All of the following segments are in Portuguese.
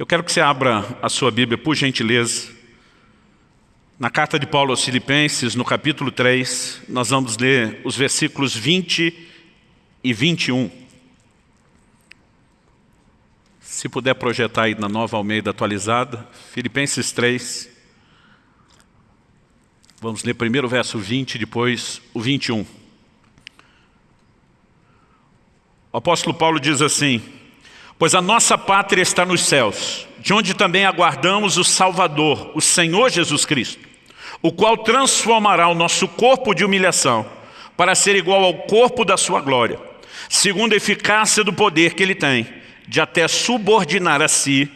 Eu quero que você abra a sua Bíblia, por gentileza. Na carta de Paulo aos Filipenses, no capítulo 3, nós vamos ler os versículos 20 e 21. Se puder projetar aí na nova Almeida atualizada, Filipenses 3. Vamos ler primeiro o verso 20, depois o 21. O apóstolo Paulo diz assim, Pois a nossa pátria está nos céus, de onde também aguardamos o Salvador, o Senhor Jesus Cristo, o qual transformará o nosso corpo de humilhação para ser igual ao corpo da sua glória, segundo a eficácia do poder que ele tem, de até subordinar a si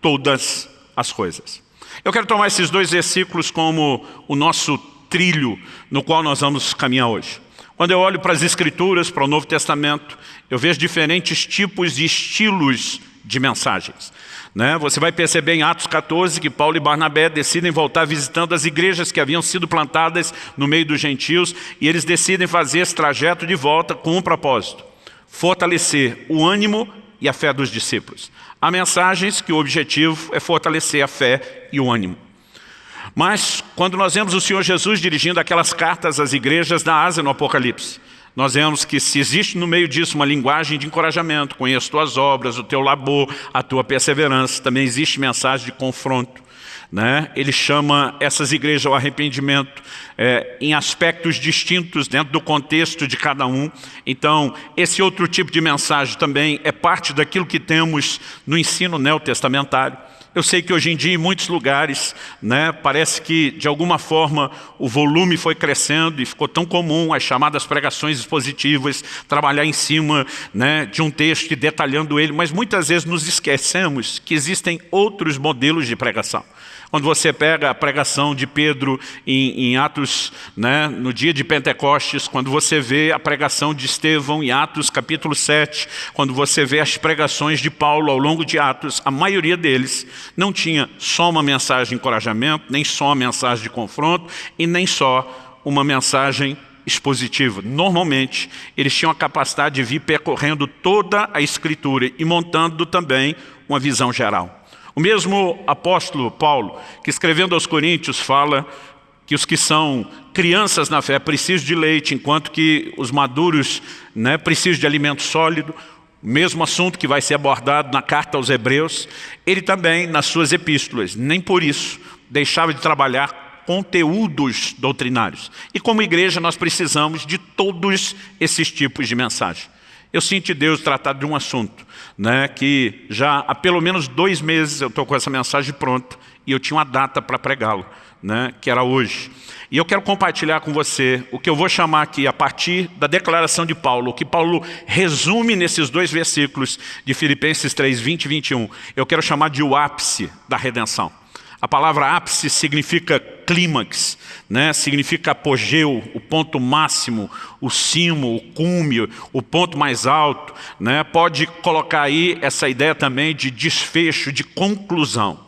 todas as coisas. Eu quero tomar esses dois versículos como o nosso trilho no qual nós vamos caminhar hoje. Quando eu olho para as Escrituras, para o Novo Testamento, eu vejo diferentes tipos e estilos de mensagens. Né? Você vai perceber em Atos 14 que Paulo e Barnabé decidem voltar visitando as igrejas que haviam sido plantadas no meio dos gentios e eles decidem fazer esse trajeto de volta com um propósito, fortalecer o ânimo e a fé dos discípulos. Há mensagens que o objetivo é fortalecer a fé e o ânimo. Mas quando nós vemos o Senhor Jesus dirigindo aquelas cartas às igrejas da Ásia no Apocalipse, nós vemos que se existe no meio disso uma linguagem de encorajamento, conheço tuas obras, o teu labor, a tua perseverança, também existe mensagem de confronto. Né? Ele chama essas igrejas ao arrependimento é, em aspectos distintos dentro do contexto de cada um. Então, esse outro tipo de mensagem também é parte daquilo que temos no ensino neotestamentário. Eu sei que hoje em dia em muitos lugares, né, parece que de alguma forma o volume foi crescendo e ficou tão comum as chamadas pregações expositivas, trabalhar em cima né, de um texto e detalhando ele, mas muitas vezes nos esquecemos que existem outros modelos de pregação. Quando você pega a pregação de Pedro em, em Atos, né, no dia de Pentecostes, quando você vê a pregação de Estevão em Atos capítulo 7, quando você vê as pregações de Paulo ao longo de Atos, a maioria deles não tinha só uma mensagem de encorajamento, nem só uma mensagem de confronto e nem só uma mensagem expositiva. Normalmente, eles tinham a capacidade de vir percorrendo toda a Escritura e montando também uma visão geral. O mesmo apóstolo Paulo, que escrevendo aos Coríntios fala que os que são crianças na fé precisam de leite, enquanto que os maduros né, precisam de alimento sólido, o mesmo assunto que vai ser abordado na carta aos Hebreus, ele também, nas suas epístolas, nem por isso, deixava de trabalhar conteúdos doutrinários. E como igreja nós precisamos de todos esses tipos de mensagem. Eu sinto Deus tratar de um assunto né, que já há pelo menos dois meses eu estou com essa mensagem pronta e eu tinha uma data para pregá-lo, né, que era hoje. E eu quero compartilhar com você o que eu vou chamar aqui, a partir da declaração de Paulo, o que Paulo resume nesses dois versículos de Filipenses 3, 20 e 21. Eu quero chamar de o ápice da redenção. A palavra ápice significa clímax, né? significa apogeu, o ponto máximo, o cimo, o cume, o ponto mais alto. Né? Pode colocar aí essa ideia também de desfecho, de conclusão.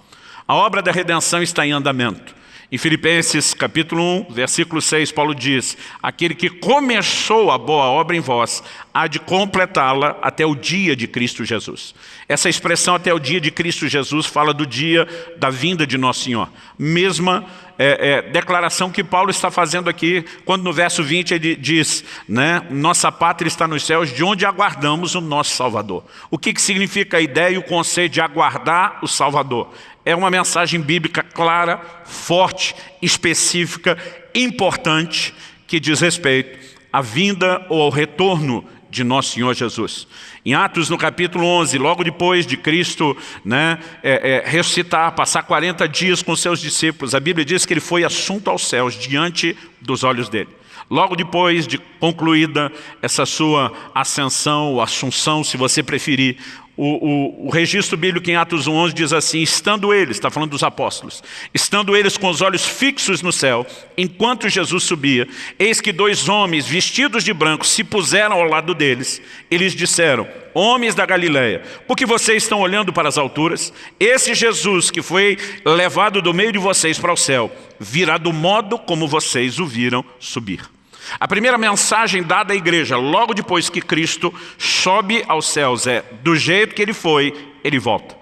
A obra da redenção está em andamento. Em Filipenses capítulo 1, versículo 6, Paulo diz, aquele que começou a boa obra em vós, há de completá-la até o dia de Cristo Jesus. Essa expressão até o dia de Cristo Jesus fala do dia da vinda de Nosso Senhor. Mesma é, é, declaração que Paulo está fazendo aqui, quando no verso 20 ele diz, né, nossa pátria está nos céus, de onde aguardamos o nosso Salvador. O que, que significa a ideia e o conceito de aguardar o Salvador? É uma mensagem bíblica clara, forte, específica, importante, que diz respeito à vinda ou ao retorno de nosso Senhor Jesus. Em Atos, no capítulo 11, logo depois de Cristo né, é, é, ressuscitar, passar 40 dias com seus discípulos, a Bíblia diz que ele foi assunto aos céus diante dos olhos dele. Logo depois de concluída essa sua ascensão, ou assunção, se você preferir, o, o, o, registro bíblico em Atos 11 diz assim, estando eles, está falando dos apóstolos, estando eles com os olhos fixos no céu, enquanto Jesus subia, eis que dois homens vestidos de branco se puseram ao lado deles. Eles disseram, homens da Galileia, por que vocês estão olhando para as alturas? Esse Jesus que foi levado do meio de vocês para o céu, virá do modo como vocês o viram subir. A primeira mensagem dada à igreja, logo depois que Cristo sobe aos céus, é do jeito que ele foi, ele volta.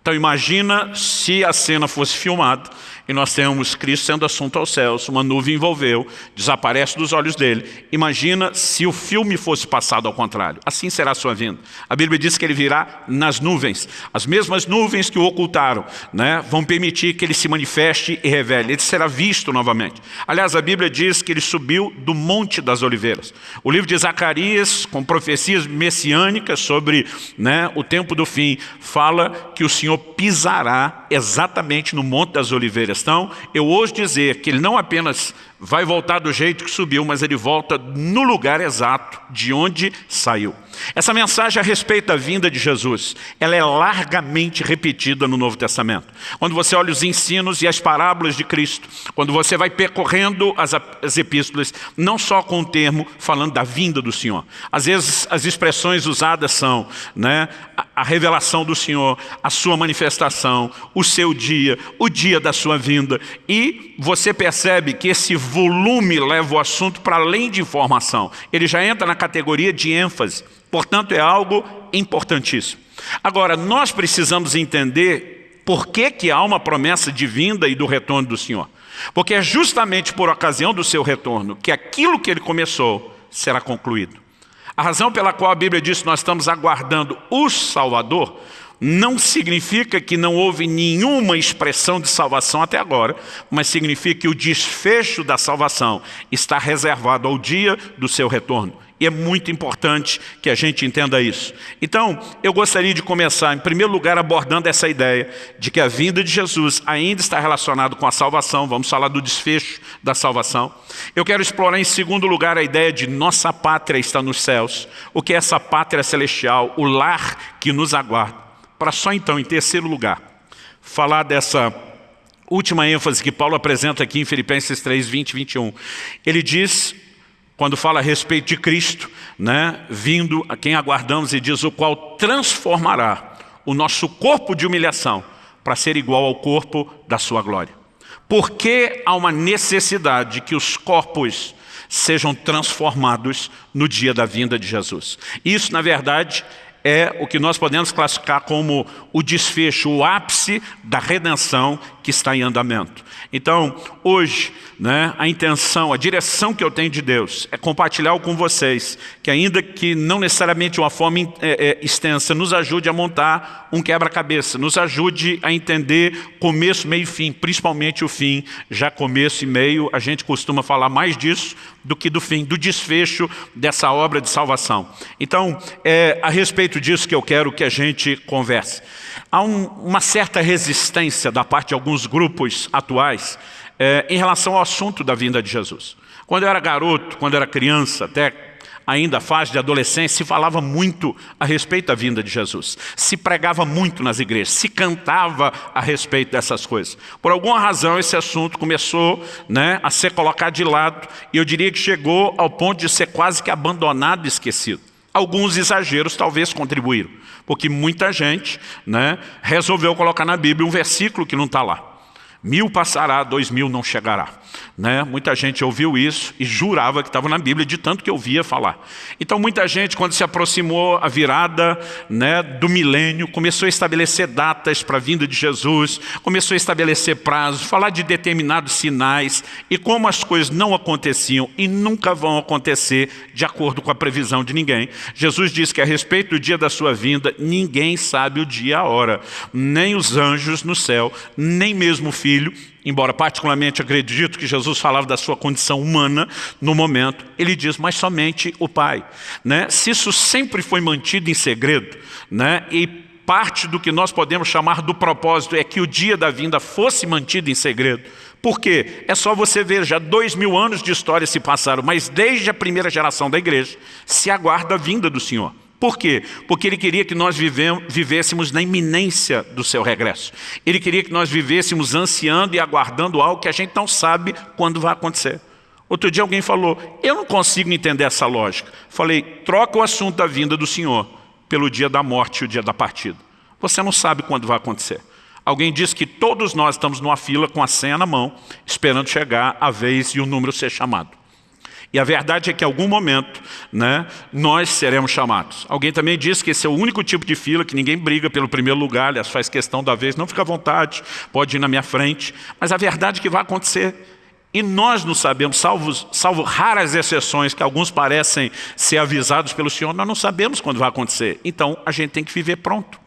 Então imagina se a cena fosse filmada e nós temos Cristo sendo assunto aos céus, uma nuvem envolveu, desaparece dos olhos dele. Imagina se o filme fosse passado ao contrário. Assim será a sua vinda. A Bíblia diz que ele virá nas nuvens. As mesmas nuvens que o ocultaram né, vão permitir que ele se manifeste e revele. Ele será visto novamente. Aliás, a Bíblia diz que ele subiu do Monte das Oliveiras. O livro de Zacarias, com profecias messiânicas sobre né, o tempo do fim, fala que o Senhor pisará exatamente no Monte das Oliveiras questão, eu ouso dizer que ele não apenas vai voltar do jeito que subiu, mas ele volta no lugar exato de onde saiu. Essa mensagem a respeito da vinda de Jesus, ela é largamente repetida no Novo Testamento. Quando você olha os ensinos e as parábolas de Cristo, quando você vai percorrendo as, as epístolas, não só com o termo falando da vinda do Senhor. Às vezes as expressões usadas são né, a, a revelação do Senhor, a sua manifestação, o seu dia, o dia da sua vinda. E você percebe que esse volume leva o assunto para além de informação. Ele já entra na categoria de ênfase. Portanto, é algo importantíssimo. Agora, nós precisamos entender por que, que há uma promessa de vinda e do retorno do Senhor. Porque é justamente por ocasião do seu retorno que aquilo que ele começou será concluído. A razão pela qual a Bíblia diz que nós estamos aguardando o Salvador não significa que não houve nenhuma expressão de salvação até agora, mas significa que o desfecho da salvação está reservado ao dia do seu retorno. E é muito importante que a gente entenda isso. Então, eu gostaria de começar, em primeiro lugar, abordando essa ideia de que a vinda de Jesus ainda está relacionada com a salvação. Vamos falar do desfecho da salvação. Eu quero explorar, em segundo lugar, a ideia de nossa pátria está nos céus. O que é essa pátria celestial, o lar que nos aguarda para só então, em terceiro lugar, falar dessa última ênfase que Paulo apresenta aqui em Filipenses 3, 20 e 21. Ele diz, quando fala a respeito de Cristo, né, vindo a quem aguardamos e diz o qual transformará o nosso corpo de humilhação para ser igual ao corpo da sua glória. Porque há uma necessidade que os corpos sejam transformados no dia da vinda de Jesus. Isso, na verdade, é o que nós podemos classificar como o desfecho, o ápice da redenção que está em andamento. Então, hoje, né, a intenção, a direção que eu tenho de Deus é compartilhar com vocês, que ainda que não necessariamente uma forma é, é, extensa, nos ajude a montar um quebra-cabeça, nos ajude a entender começo, meio e fim, principalmente o fim, já começo e meio, a gente costuma falar mais disso do que do fim, do desfecho dessa obra de salvação. Então, é a respeito disso que eu quero que a gente converse. Há um, uma certa resistência da parte de alguns grupos atuais é, em relação ao assunto da vinda de Jesus. Quando eu era garoto, quando eu era criança, até ainda fase de adolescência, se falava muito a respeito da vinda de Jesus. Se pregava muito nas igrejas, se cantava a respeito dessas coisas. Por alguma razão esse assunto começou né, a ser colocado de lado e eu diria que chegou ao ponto de ser quase que abandonado e esquecido. Alguns exageros talvez contribuíram, porque muita gente né, resolveu colocar na Bíblia um versículo que não está lá. Mil passará, dois mil não chegará. Né? Muita gente ouviu isso e jurava que estava na Bíblia, de tanto que ouvia falar. Então muita gente, quando se aproximou a virada né, do milênio, começou a estabelecer datas para a vinda de Jesus, começou a estabelecer prazos, falar de determinados sinais e como as coisas não aconteciam e nunca vão acontecer de acordo com a previsão de ninguém. Jesus diz que a respeito do dia da sua vinda, ninguém sabe o dia e a hora, nem os anjos no céu, nem mesmo o Filho, embora particularmente acredito que Jesus falava da sua condição humana no momento, ele diz, mas somente o Pai. Né? Se isso sempre foi mantido em segredo, né? e parte do que nós podemos chamar do propósito é que o dia da vinda fosse mantido em segredo, por quê? É só você ver, já dois mil anos de história se passaram, mas desde a primeira geração da igreja se aguarda a vinda do Senhor. Por quê? Porque ele queria que nós vivêssemos na iminência do seu regresso. Ele queria que nós vivêssemos ansiando e aguardando algo que a gente não sabe quando vai acontecer. Outro dia alguém falou, eu não consigo entender essa lógica. Falei, troca o assunto da vinda do Senhor pelo dia da morte e o dia da partida. Você não sabe quando vai acontecer. Alguém disse que todos nós estamos numa fila com a senha na mão, esperando chegar a vez e o número ser chamado. E a verdade é que em algum momento né, nós seremos chamados. Alguém também disse que esse é o único tipo de fila que ninguém briga pelo primeiro lugar, aliás, faz questão da vez, não fica à vontade, pode ir na minha frente. Mas a verdade é que vai acontecer. E nós não sabemos, salvo, salvo raras exceções que alguns parecem ser avisados pelo Senhor, nós não sabemos quando vai acontecer. Então a gente tem que viver pronto.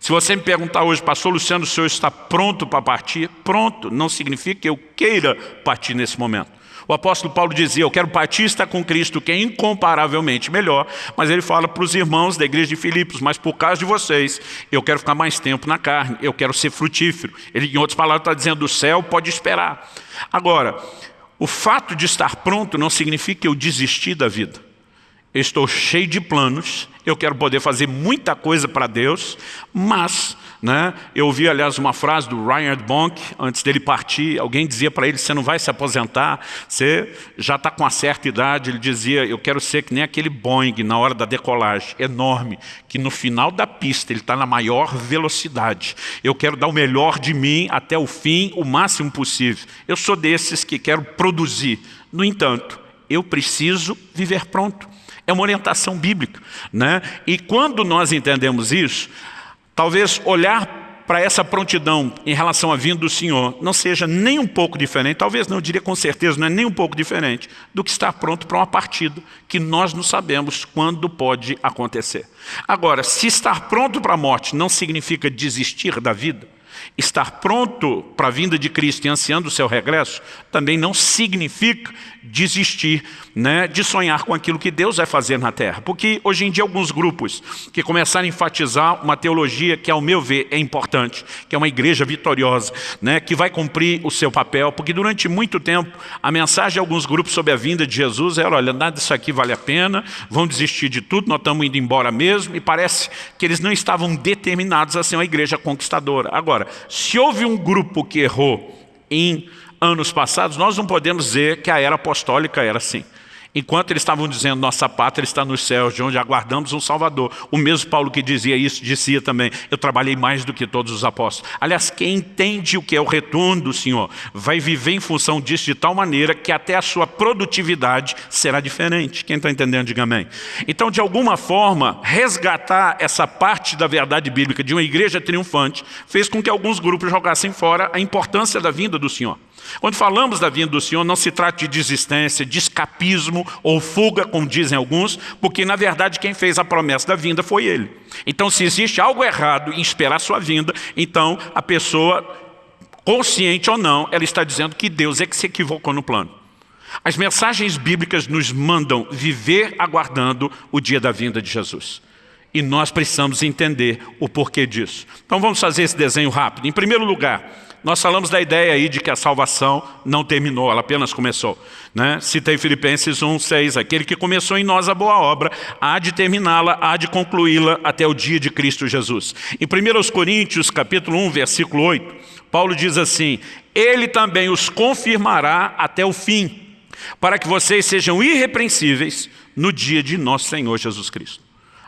Se você me perguntar hoje, pastor Luciano, o senhor está pronto para partir? Pronto, não significa que eu queira partir nesse momento. O apóstolo Paulo dizia, eu quero partir estar com Cristo, que é incomparavelmente melhor, mas ele fala para os irmãos da igreja de Filipos, mas por causa de vocês, eu quero ficar mais tempo na carne, eu quero ser frutífero. Ele, em outras palavras, está dizendo, o céu pode esperar. Agora, o fato de estar pronto não significa que eu desisti da vida. Eu estou cheio de planos, eu quero poder fazer muita coisa para Deus, mas né, eu ouvi, aliás, uma frase do Reinhard Bonk, antes dele partir, alguém dizia para ele, você não vai se aposentar, você já está com uma certa idade, ele dizia, eu quero ser que nem aquele Boeing na hora da decolagem, enorme, que no final da pista ele está na maior velocidade. Eu quero dar o melhor de mim até o fim, o máximo possível. Eu sou desses que quero produzir. No entanto, eu preciso viver pronto. É uma orientação bíblica. Né? E quando nós entendemos isso, talvez olhar para essa prontidão em relação à vinda do Senhor não seja nem um pouco diferente, talvez não, eu diria com certeza, não é nem um pouco diferente do que estar pronto para uma partida que nós não sabemos quando pode acontecer. Agora, se estar pronto para a morte não significa desistir da vida, estar pronto para a vinda de Cristo e ansiando o seu regresso, também não significa desistir né, de sonhar com aquilo que Deus vai fazer na terra. Porque hoje em dia alguns grupos que começaram a enfatizar uma teologia que ao meu ver é importante, que é uma igreja vitoriosa, né, que vai cumprir o seu papel, porque durante muito tempo a mensagem de alguns grupos sobre a vinda de Jesus era, olha, nada disso aqui vale a pena, vão desistir de tudo, nós estamos indo embora mesmo, e parece que eles não estavam determinados a ser uma igreja conquistadora. Agora, se houve um grupo que errou em anos passados, nós não podemos dizer que a era apostólica era assim. Enquanto eles estavam dizendo, nossa pátria está nos céus, de onde aguardamos um Salvador. O mesmo Paulo que dizia isso, dizia também, eu trabalhei mais do que todos os apóstolos. Aliás, quem entende o que é o retorno do Senhor, vai viver em função disso de tal maneira que até a sua produtividade será diferente. Quem está entendendo, diga amém. Então, de alguma forma, resgatar essa parte da verdade bíblica de uma igreja triunfante, fez com que alguns grupos jogassem fora a importância da vinda do Senhor. Quando falamos da vinda do Senhor, não se trata de desistência, de escapismo ou fuga, como dizem alguns, porque na verdade quem fez a promessa da vinda foi Ele. Então se existe algo errado em esperar sua vinda, então a pessoa, consciente ou não, ela está dizendo que Deus é que se equivocou no plano. As mensagens bíblicas nos mandam viver aguardando o dia da vinda de Jesus. E nós precisamos entender o porquê disso. Então vamos fazer esse desenho rápido. Em primeiro lugar, nós falamos da ideia aí de que a salvação não terminou, ela apenas começou. Né? Citei Filipenses 1, 6, aquele que começou em nós a boa obra, há de terminá-la, há de concluí-la até o dia de Cristo Jesus. Em 1 Coríntios, capítulo 1, versículo 8, Paulo diz assim, Ele também os confirmará até o fim, para que vocês sejam irrepreensíveis no dia de nosso Senhor Jesus Cristo.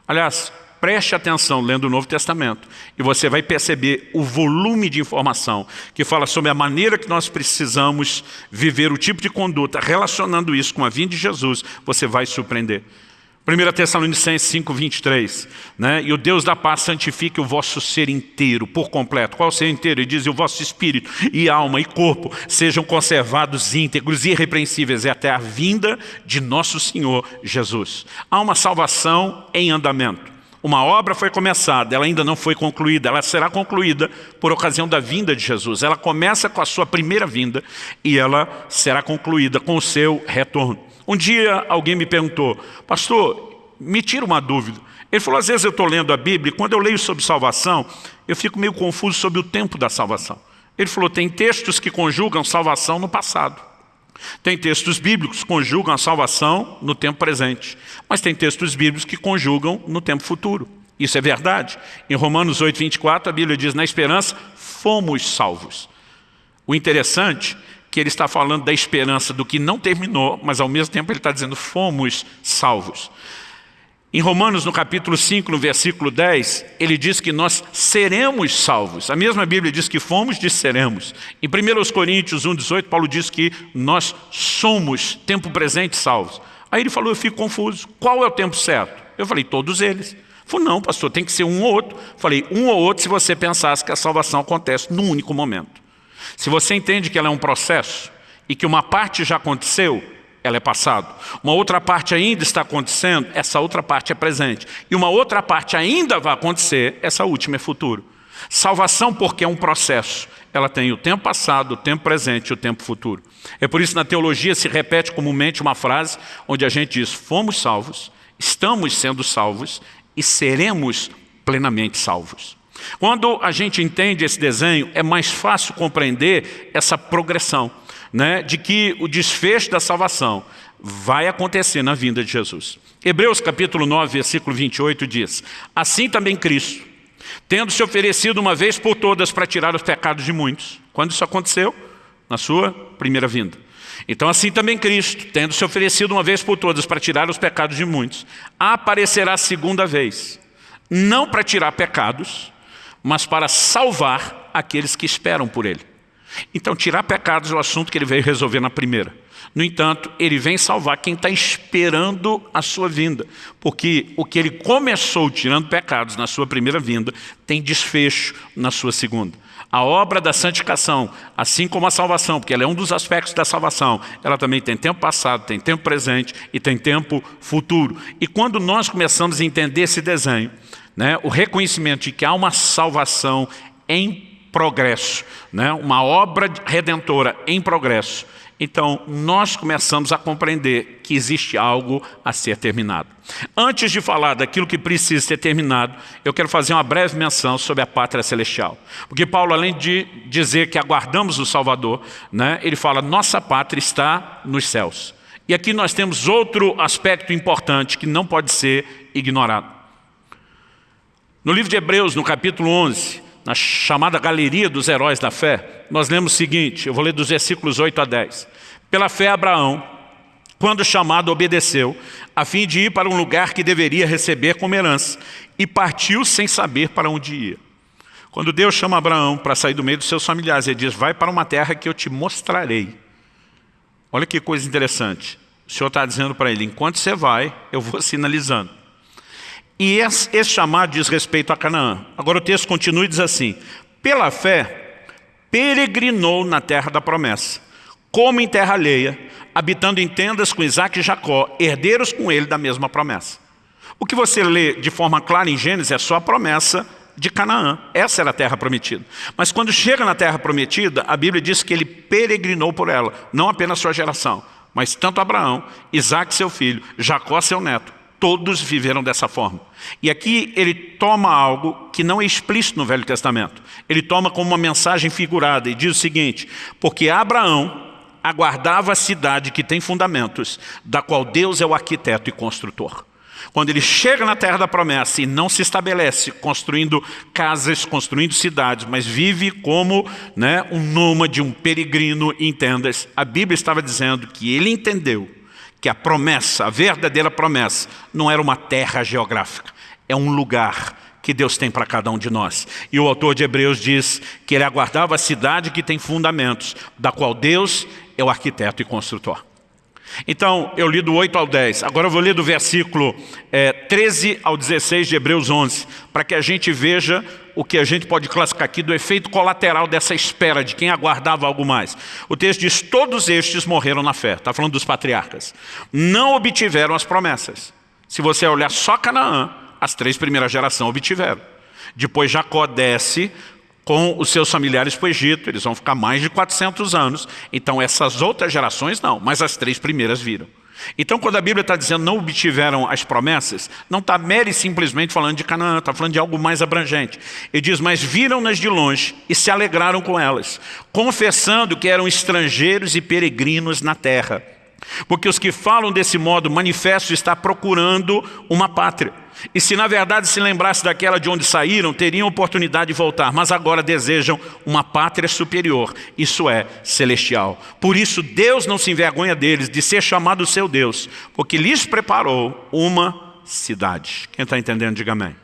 Aliás, Preste atenção lendo o Novo Testamento e você vai perceber o volume de informação que fala sobre a maneira que nós precisamos viver o tipo de conduta, relacionando isso com a vinda de Jesus, você vai surpreender. 1 Tessalonicenses 5, 23, né? e o Deus da paz santifique o vosso ser inteiro, por completo. Qual o ser inteiro? Ele diz, e o vosso espírito, e alma, e corpo, sejam conservados íntegros e irrepreensíveis até a vinda de nosso Senhor Jesus. Há uma salvação em andamento. Uma obra foi começada, ela ainda não foi concluída, ela será concluída por ocasião da vinda de Jesus. Ela começa com a sua primeira vinda e ela será concluída com o seu retorno. Um dia alguém me perguntou, pastor, me tira uma dúvida. Ele falou, às vezes eu estou lendo a Bíblia e quando eu leio sobre salvação, eu fico meio confuso sobre o tempo da salvação. Ele falou, tem textos que conjugam salvação no passado. Tem textos bíblicos que conjugam a salvação no tempo presente, mas tem textos bíblicos que conjugam no tempo futuro. Isso é verdade. Em Romanos 8, 24, a Bíblia diz, na esperança, fomos salvos. O interessante é que ele está falando da esperança do que não terminou, mas ao mesmo tempo ele está dizendo, fomos salvos. Em Romanos, no capítulo 5, no versículo 10, ele diz que nós seremos salvos. A mesma Bíblia diz que fomos, diz seremos. Em 1 Coríntios 1, 18, Paulo diz que nós somos, tempo presente, salvos. Aí ele falou, eu fico confuso, qual é o tempo certo? Eu falei, todos eles. Ele falou, não, pastor, tem que ser um ou outro. Falei, um ou outro se você pensasse que a salvação acontece num único momento. Se você entende que ela é um processo e que uma parte já aconteceu, ela é passado. Uma outra parte ainda está acontecendo, essa outra parte é presente. E uma outra parte ainda vai acontecer, essa última é futuro. Salvação porque é um processo. Ela tem o tempo passado, o tempo presente e o tempo futuro. É por isso que na teologia se repete comumente uma frase onde a gente diz, fomos salvos, estamos sendo salvos e seremos plenamente salvos. Quando a gente entende esse desenho, é mais fácil compreender essa progressão né, de que o desfecho da salvação vai acontecer na vinda de Jesus. Hebreus capítulo 9, versículo 28 diz, Assim também Cristo, tendo se oferecido uma vez por todas para tirar os pecados de muitos. Quando isso aconteceu? Na sua primeira vinda. Então assim também Cristo, tendo se oferecido uma vez por todas para tirar os pecados de muitos, aparecerá segunda vez, não para tirar pecados, mas para salvar aqueles que esperam por Ele. Então, tirar pecados é o assunto que ele veio resolver na primeira. No entanto, ele vem salvar quem está esperando a sua vinda. Porque o que ele começou tirando pecados na sua primeira vinda, tem desfecho na sua segunda. A obra da santificação, assim como a salvação, porque ela é um dos aspectos da salvação, ela também tem tempo passado, tem tempo presente e tem tempo futuro. E quando nós começamos a entender esse desenho, né, o reconhecimento de que há uma salvação em progresso, né? uma obra redentora em progresso. Então, nós começamos a compreender que existe algo a ser terminado. Antes de falar daquilo que precisa ser terminado, eu quero fazer uma breve menção sobre a pátria celestial. Porque Paulo, além de dizer que aguardamos o Salvador, né, ele fala, nossa pátria está nos céus. E aqui nós temos outro aspecto importante que não pode ser ignorado. No livro de Hebreus, no capítulo 11, na chamada Galeria dos Heróis da Fé, nós lemos o seguinte, eu vou ler dos versículos 8 a 10. Pela fé Abraão, quando chamado, obedeceu, a fim de ir para um lugar que deveria receber como herança, e partiu sem saber para onde ia. Quando Deus chama Abraão para sair do meio dos seus familiares, ele diz, vai para uma terra que eu te mostrarei. Olha que coisa interessante. O Senhor está dizendo para ele, enquanto você vai, eu vou sinalizando. E esse, chamado diz respeito a Canaã. Agora o texto continua e diz assim, pela fé, peregrinou na terra da promessa, como em terra alheia, habitando em tendas com Isaac e Jacó, herdeiros com ele da mesma promessa. O que você lê de forma clara em Gênesis é só a promessa de Canaã. Essa era a terra prometida. Mas quando chega na terra prometida, a Bíblia diz que ele peregrinou por ela, não apenas sua geração, mas tanto Abraão, Isaac seu filho, Jacó seu neto, Todos viveram dessa forma. E aqui ele toma algo que não é explícito no Velho Testamento. Ele toma como uma mensagem figurada e diz o seguinte, porque Abraão aguardava a cidade que tem fundamentos, da qual Deus é o arquiteto e construtor. Quando ele chega na terra da promessa e não se estabelece construindo casas, construindo cidades, mas vive como né, um nômade, um peregrino em tendas, a Bíblia estava dizendo que ele entendeu que a promessa, a verdadeira promessa, não era uma terra geográfica, é um lugar que Deus tem para cada um de nós. E o autor de Hebreus diz que ele aguardava a cidade que tem fundamentos, da qual Deus é o arquiteto e construtor. Então, eu li do 8 ao 10. Agora eu vou ler do versículo é, 13 ao 16 de Hebreus 11, para que a gente veja o que a gente pode classificar aqui do efeito colateral dessa espera de quem aguardava algo mais. O texto diz, todos estes morreram na fé. Está falando dos patriarcas. Não obtiveram as promessas. Se você olhar só Canaã, as três primeiras gerações obtiveram. Depois Jacó desce com os seus familiares para o Egito, eles vão ficar mais de 400 anos, então essas outras gerações não, mas as três primeiras viram. Então quando a Bíblia está dizendo não obtiveram as promessas, não está mere simplesmente falando de Canaã, está falando de algo mais abrangente. Ele diz, mas viram-nas de longe e se alegraram com elas, confessando que eram estrangeiros e peregrinos na terra. Porque os que falam desse modo manifesto está procurando uma pátria. E se na verdade se lembrasse daquela de onde saíram, teriam oportunidade de voltar, mas agora desejam uma pátria superior, isso é, celestial. Por isso Deus não se envergonha deles de ser chamado seu Deus, porque lhes preparou uma cidade. Quem está entendendo, diga amém.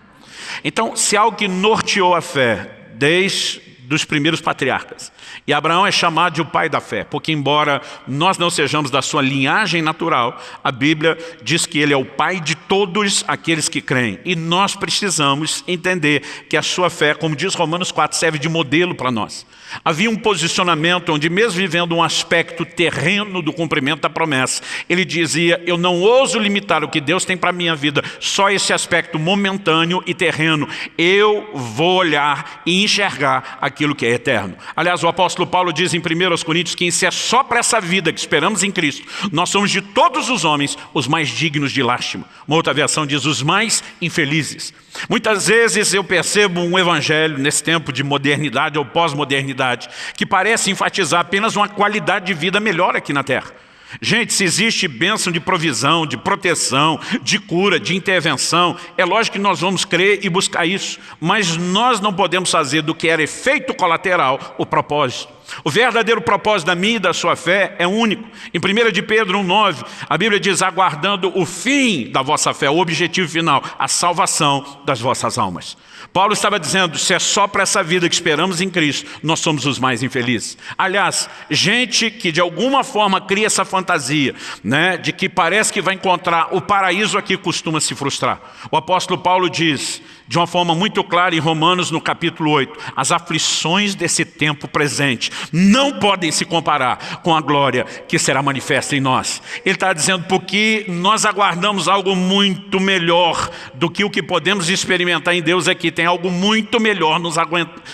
Então, se algo que norteou a fé desde dos primeiros patriarcas. E Abraão é chamado de o pai da fé, porque embora nós não sejamos da sua linhagem natural, a Bíblia diz que ele é o pai de todos aqueles que creem. E nós precisamos entender que a sua fé, como diz Romanos 4, serve de modelo para nós. Havia um posicionamento onde, mesmo vivendo um aspecto terreno do cumprimento da promessa, ele dizia, eu não ouso limitar o que Deus tem para a minha vida, só esse aspecto momentâneo e terreno. Eu vou olhar e enxergar aquilo que é eterno. Aliás, o apóstolo Paulo diz em 1 Coríntios que se é só para essa vida que esperamos em Cristo, nós somos de todos os homens os mais dignos de lástima. Uma outra versão diz os mais infelizes. Muitas vezes eu percebo um evangelho nesse tempo de modernidade ou pós-modernidade que parece enfatizar apenas uma qualidade de vida melhor aqui na terra. Gente, se existe bênção de provisão, de proteção, de cura, de intervenção, é lógico que nós vamos crer e buscar isso, mas nós não podemos fazer do que era efeito colateral o propósito. O verdadeiro propósito da minha e da sua fé é único. Em 1 de Pedro 1,9, a Bíblia diz, aguardando o fim da vossa fé, o objetivo final, a salvação das vossas almas. Paulo estava dizendo, se é só para essa vida que esperamos em Cristo, nós somos os mais infelizes. Aliás, gente que de alguma forma cria essa fantasia, né, de que parece que vai encontrar o paraíso aqui, costuma se frustrar. O apóstolo Paulo diz, de uma forma muito clara em Romanos no capítulo 8, as aflições desse tempo presente não podem se comparar com a glória que será manifesta em nós. Ele está dizendo, porque nós aguardamos algo muito melhor do que o que podemos experimentar em Deus aqui, tem algo muito melhor nos,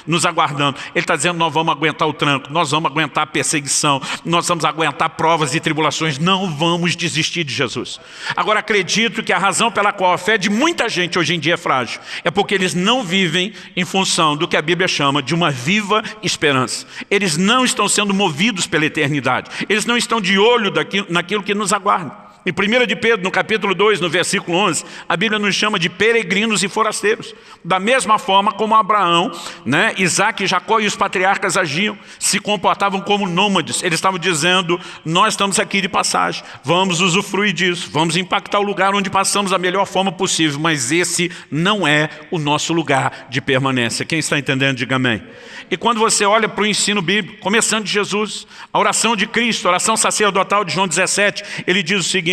nos aguardando. Ele está dizendo, nós vamos aguentar o tranco, nós vamos aguentar a perseguição, nós vamos aguentar provas e tribulações, não vamos desistir de Jesus. Agora acredito que a razão pela qual a fé de muita gente hoje em dia é frágil, é porque eles não vivem em função do que a Bíblia chama de uma viva esperança. Eles não estão sendo movidos pela eternidade. Eles não estão de olho daquilo, naquilo que nos aguarda. Em 1 de Pedro, no capítulo 2, no versículo 11, a Bíblia nos chama de peregrinos e forasteiros. Da mesma forma como Abraão, né, Isaac, Jacó e os patriarcas agiam, se comportavam como nômades. Eles estavam dizendo, nós estamos aqui de passagem, vamos usufruir disso, vamos impactar o lugar onde passamos da melhor forma possível, mas esse não é o nosso lugar de permanência. Quem está entendendo, diga amém. E quando você olha para o ensino bíblico, começando de Jesus, a oração de Cristo, a oração sacerdotal de João 17, ele diz o seguinte,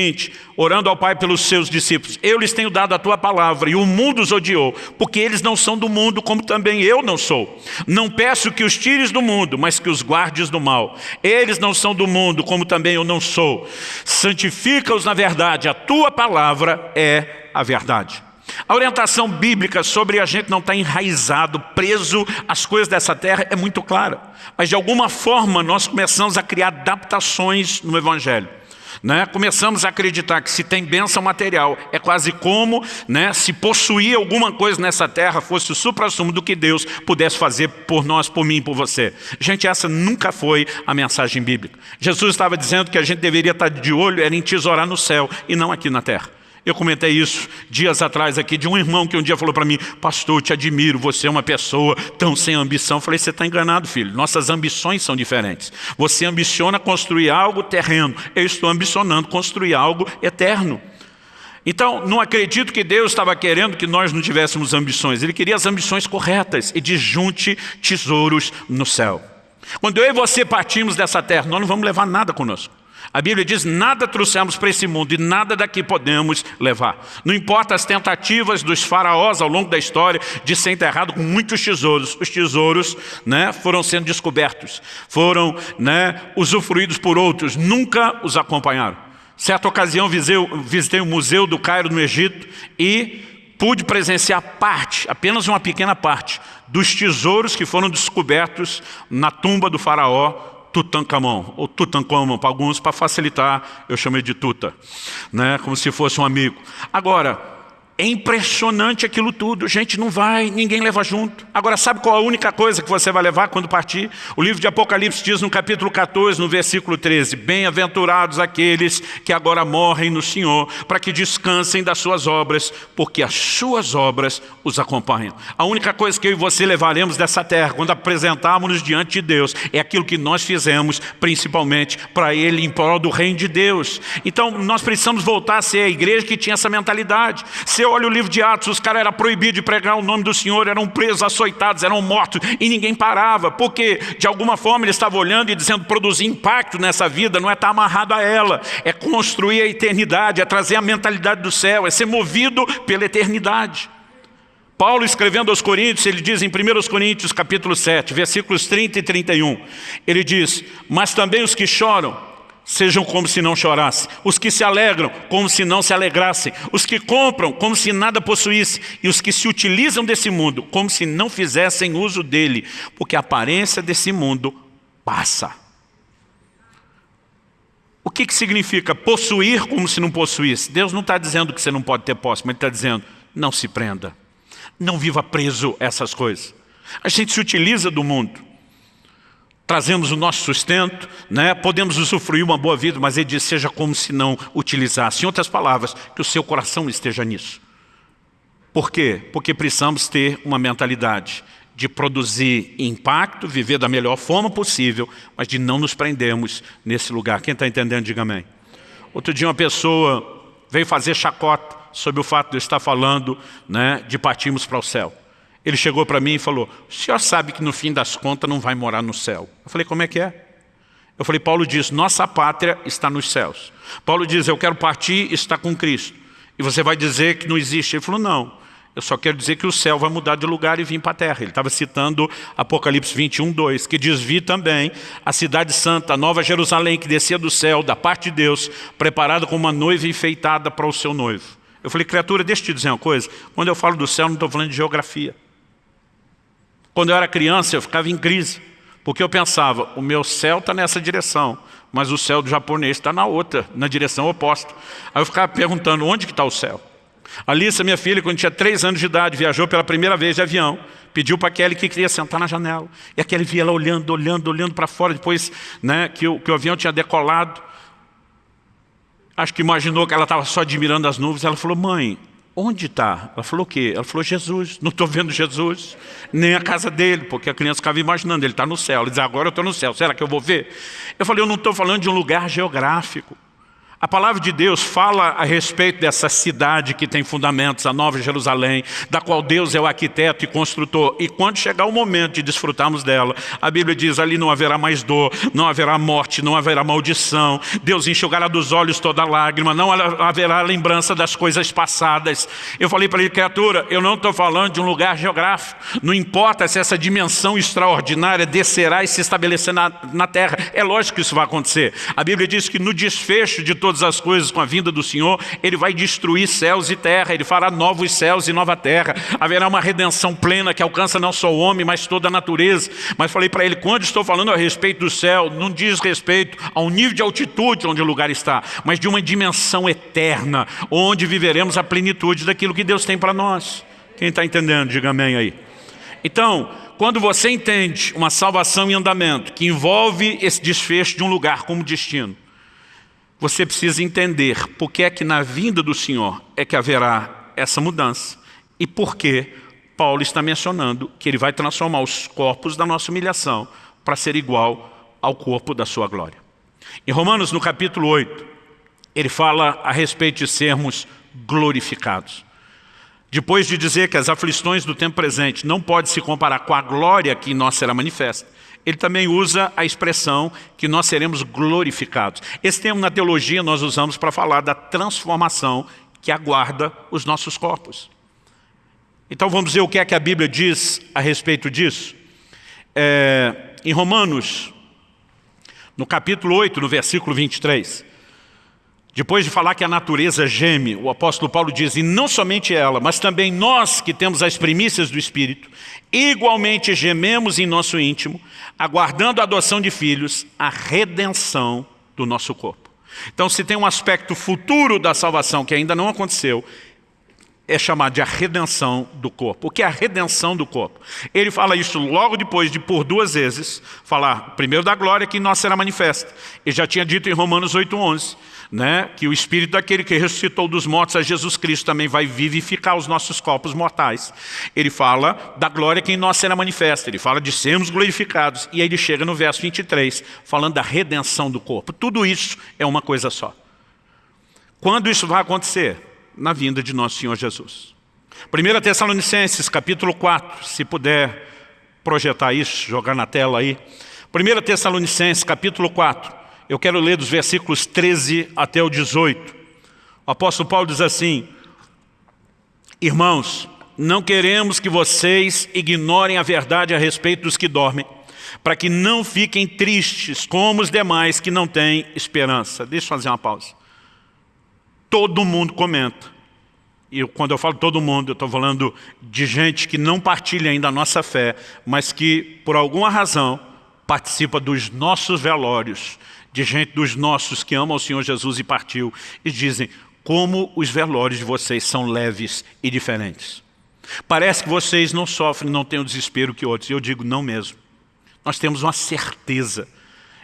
orando ao Pai pelos seus discípulos, eu lhes tenho dado a tua palavra e o mundo os odiou, porque eles não são do mundo como também eu não sou. Não peço que os tires do mundo, mas que os guardes do mal. Eles não são do mundo como também eu não sou. Santifica-os na verdade, a tua palavra é a verdade. A orientação bíblica sobre a gente não estar tá enraizado, preso às coisas dessa terra é muito clara. Mas de alguma forma nós começamos a criar adaptações no Evangelho. Né? Começamos a acreditar que se tem bênção material, é quase como né, se possuir alguma coisa nessa terra fosse o supra-sumo do que Deus pudesse fazer por nós, por mim, por você. Gente, essa nunca foi a mensagem bíblica. Jesus estava dizendo que a gente deveria estar de olho, era em tesourar no céu e não aqui na terra. Eu comentei isso dias atrás aqui de um irmão que um dia falou para mim, pastor, te admiro, você é uma pessoa tão sem ambição. Eu falei, você está enganado, filho, nossas ambições são diferentes. Você ambiciona construir algo terreno, eu estou ambicionando construir algo eterno. Então, não acredito que Deus estava querendo que nós não tivéssemos ambições. Ele queria as ambições corretas e junte tesouros no céu. Quando eu e você partimos dessa terra, nós não vamos levar nada conosco. A Bíblia diz, nada trouxemos para esse mundo e nada daqui podemos levar. Não importa as tentativas dos faraós ao longo da história de ser enterrado com muitos tesouros. Os tesouros né, foram sendo descobertos, foram né, usufruídos por outros, nunca os acompanharam. Certa ocasião visitei o Museu do Cairo no Egito e pude presenciar parte, apenas uma pequena parte, dos tesouros que foram descobertos na tumba do faraó Tutankhamon, ou Tutankhamon para alguns, para facilitar, eu chamei de Tuta, né, como se fosse um amigo. Agora, É impressionante aquilo tudo. Gente, não vai, ninguém leva junto. Agora, sabe qual a única coisa que você vai levar quando partir? O livro de Apocalipse diz no capítulo 14, no versículo 13, Bem-aventurados aqueles que agora morrem no Senhor, para que descansem das suas obras, porque as suas obras os acompanham. A única coisa que eu e você levaremos dessa terra, quando apresentarmos-nos diante de Deus, é aquilo que nós fizemos, principalmente para Ele, em prol do reino de Deus. Então, nós precisamos voltar a ser a igreja que tinha essa mentalidade. Ser olha o livro de Atos, os caras eram proibidos de pregar o nome do Senhor, eram presos, açoitados, eram mortos, e ninguém parava, porque de alguma forma ele estava olhando e dizendo, produzir impacto nessa vida não é estar amarrado a ela, é construir a eternidade, é trazer a mentalidade do céu, é ser movido pela eternidade. Paulo escrevendo aos Coríntios, ele diz em 1 Coríntios capítulo 7, versículos 30 e 31, ele diz, mas também os que choram, sejam como se não chorassem. Os que se alegram, como se não se alegrassem. Os que compram, como se nada possuíssem. E os que se utilizam desse mundo, como se não fizessem uso dele. Porque a aparência desse mundo passa. O que, que significa possuir como se não possuísse? Deus não está dizendo que você não pode ter posse, mas Ele está dizendo, não se prenda. Não viva preso a essas coisas. A gente se utiliza do mundo trazemos o nosso sustento, né? podemos usufruir uma boa vida, mas ele diz, seja como se não utilizasse. Em outras palavras, que o seu coração esteja nisso. Por quê? Porque precisamos ter uma mentalidade de produzir impacto, viver da melhor forma possível, mas de não nos prendermos nesse lugar. Quem está entendendo, diga amém. Outro dia uma pessoa veio fazer chacota sobre o fato de eu estar falando né, de partirmos para o céu. Ele chegou para mim e falou, o senhor sabe que no fim das contas não vai morar no céu. Eu falei, como é que é? Eu falei, Paulo diz, nossa pátria está nos céus. Paulo diz, eu quero partir e estar com Cristo. E você vai dizer que não existe. Ele falou, não, eu só quero dizer que o céu vai mudar de lugar e vir para a terra. Ele estava citando Apocalipse 21, 2, que diz, vi também a cidade santa, a nova Jerusalém, que descia do céu, da parte de Deus, preparada como uma noiva enfeitada para o seu noivo. Eu falei, criatura, deixa eu te dizer uma coisa. Quando eu falo do céu, não estou falando de geografia. Quando eu era criança, eu ficava em crise, porque eu pensava, o meu céu está nessa direção, mas o céu do japonês está na outra, na direção oposta. Aí eu ficava perguntando, onde que está o céu? Alissa, minha filha, quando tinha três anos de idade, viajou pela primeira vez de avião, pediu para Kelly que queria sentar na janela. E a Kelly via ela olhando, olhando, olhando para fora, depois né, que, o, que o avião tinha decolado. Acho que imaginou que ela estava só admirando as nuvens. Ela falou, mãe, Onde está? Ela falou o quê? Ela falou Jesus. Não estou vendo Jesus, nem a casa dele, porque a criança ficava imaginando, ele está no céu. Ele diz, agora eu estou no céu, será que eu vou ver? Eu falei, eu não estou falando de um lugar geográfico. A palavra de Deus fala a respeito dessa cidade que tem fundamentos, a Nova Jerusalém, da qual Deus é o arquiteto e construtor. E quando chegar o momento de desfrutarmos dela, a Bíblia diz, ali não haverá mais dor, não haverá morte, não haverá maldição. Deus enxugará dos olhos toda lágrima, não haverá lembrança das coisas passadas. Eu falei para ele, criatura, eu não estou falando de um lugar geográfico. Não importa se essa dimensão extraordinária descerá e se estabelecer na, na terra. É lógico que isso vai acontecer. A Bíblia diz que no desfecho de todo todas as coisas com a vinda do Senhor, Ele vai destruir céus e terra, Ele fará novos céus e nova terra, haverá uma redenção plena que alcança não só o homem, mas toda a natureza. Mas falei para ele, quando estou falando a respeito do céu, não diz respeito a um nível de altitude onde o lugar está, mas de uma dimensão eterna, onde viveremos a plenitude daquilo que Deus tem para nós. Quem está entendendo, diga amém aí. Então, quando você entende uma salvação em andamento, que envolve esse desfecho de um lugar como destino, você precisa entender por que é que na vinda do Senhor é que haverá essa mudança e por que Paulo está mencionando que ele vai transformar os corpos da nossa humilhação para ser igual ao corpo da sua glória. Em Romanos, no capítulo 8, ele fala a respeito de sermos glorificados. Depois de dizer que as aflições do tempo presente não podem se comparar com a glória que em nós será manifesta, ele também usa a expressão que nós seremos glorificados. Esse termo na teologia nós usamos para falar da transformação que aguarda os nossos corpos. Então vamos ver o que é que a Bíblia diz a respeito disso. É, em Romanos, no capítulo 8, no versículo 23, depois de falar que a natureza geme, o apóstolo Paulo diz, e não somente ela, mas também nós que temos as primícias do Espírito, igualmente gememos em nosso íntimo, aguardando a adoção de filhos, a redenção do nosso corpo. Então se tem um aspecto futuro da salvação que ainda não aconteceu, é chamado de a redenção do corpo. O que é a redenção do corpo? Ele fala isso logo depois de, por duas vezes, falar primeiro da glória que em nós será manifesta. Ele já tinha dito em Romanos 8,11, né, que o Espírito daquele que ressuscitou dos mortos a Jesus Cristo também vai vivificar os nossos corpos mortais. Ele fala da glória que em nós será manifesta. Ele fala de sermos glorificados. E aí ele chega no verso 23, falando da redenção do corpo. Tudo isso é uma coisa só. Quando isso vai acontecer? Na vinda de nosso Senhor Jesus. 1 Tessalonicenses, capítulo 4, se puder projetar isso, jogar na tela aí. 1 Tessalonicenses, capítulo 4, eu quero ler dos versículos 13 até o 18. O apóstolo Paulo diz assim, Irmãos, não queremos que vocês ignorem a verdade a respeito dos que dormem, para que não fiquem tristes como os demais que não têm esperança. Deixa eu fazer uma pausa todo mundo comenta. E quando eu falo todo mundo, eu estou falando de gente que não partilha ainda a nossa fé, mas que, por alguma razão, participa dos nossos velórios, de gente dos nossos que ama o Senhor Jesus e partiu, e dizem, como os velórios de vocês são leves e diferentes. Parece que vocês não sofrem, não têm o desespero que outros. Eu digo, não mesmo. Nós temos uma certeza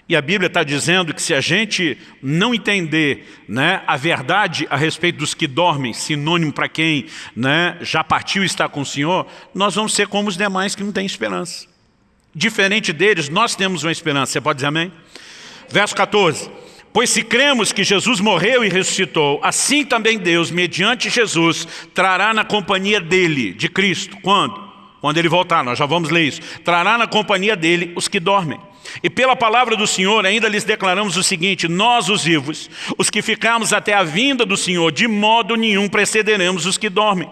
e a Bíblia está dizendo que se a gente não entender né, a verdade a respeito dos que dormem, sinônimo para quem né, já partiu e está com o Senhor, nós vamos ser como os demais que não têm esperança. Diferente deles, nós temos uma esperança. Você pode dizer amém? Verso 14. Pois se cremos que Jesus morreu e ressuscitou, assim também Deus, mediante Jesus, trará na companhia dele, de Cristo. Quando? Quando ele voltar, nós já vamos ler isso. Trará na companhia dele os que dormem. E pela palavra do Senhor ainda lhes declaramos o seguinte, nós os vivos, os que ficamos até a vinda do Senhor, de modo nenhum precederemos os que dormem.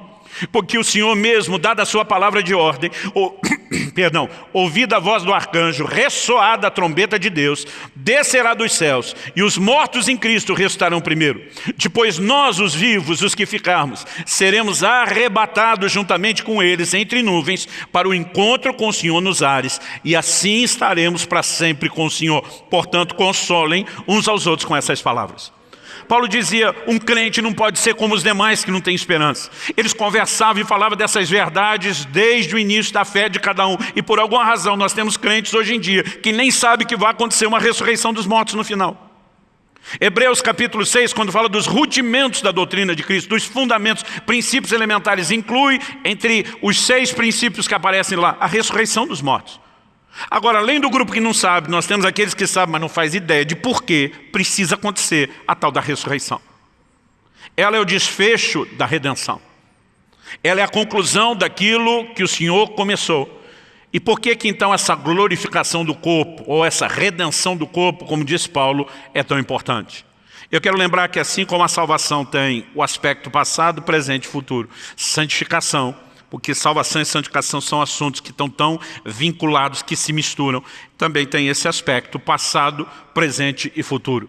Porque o Senhor mesmo, dada a sua palavra de ordem, ou, perdão, ouvida a voz do arcanjo, ressoada a trombeta de Deus, descerá dos céus, e os mortos em Cristo ressuscitarão primeiro. Depois nós, os vivos, os que ficarmos, seremos arrebatados juntamente com eles entre nuvens, para o encontro com o Senhor nos ares, e assim estaremos para sempre com o Senhor. Portanto, consolem uns aos outros com essas palavras. Paulo dizia, um crente não pode ser como os demais que não têm esperança. Eles conversavam e falavam dessas verdades desde o início da fé de cada um. E por alguma razão nós temos crentes hoje em dia que nem sabem que vai acontecer uma ressurreição dos mortos no final. Hebreus capítulo 6, quando fala dos rudimentos da doutrina de Cristo, dos fundamentos, princípios elementares, inclui entre os seis princípios que aparecem lá, a ressurreição dos mortos. Agora, além do grupo que não sabe, nós temos aqueles que sabem, mas não faz ideia de por que precisa acontecer a tal da ressurreição. Ela é o desfecho da redenção. Ela é a conclusão daquilo que o Senhor começou. E por que que então essa glorificação do corpo, ou essa redenção do corpo, como diz Paulo, é tão importante? Eu quero lembrar que assim como a salvação tem o aspecto passado, presente e futuro, santificação, porque salvação e santificação são assuntos que estão tão vinculados, que se misturam. Também tem esse aspecto, passado, presente e futuro.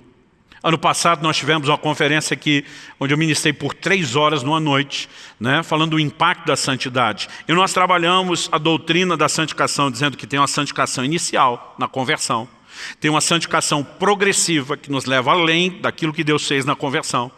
Ano passado nós tivemos uma conferência aqui, onde eu ministrei por três horas numa noite, né, falando do impacto da santidade. E nós trabalhamos a doutrina da santificação, dizendo que tem uma santificação inicial, na conversão. Tem uma santificação progressiva, que nos leva além daquilo que Deus fez na conversão.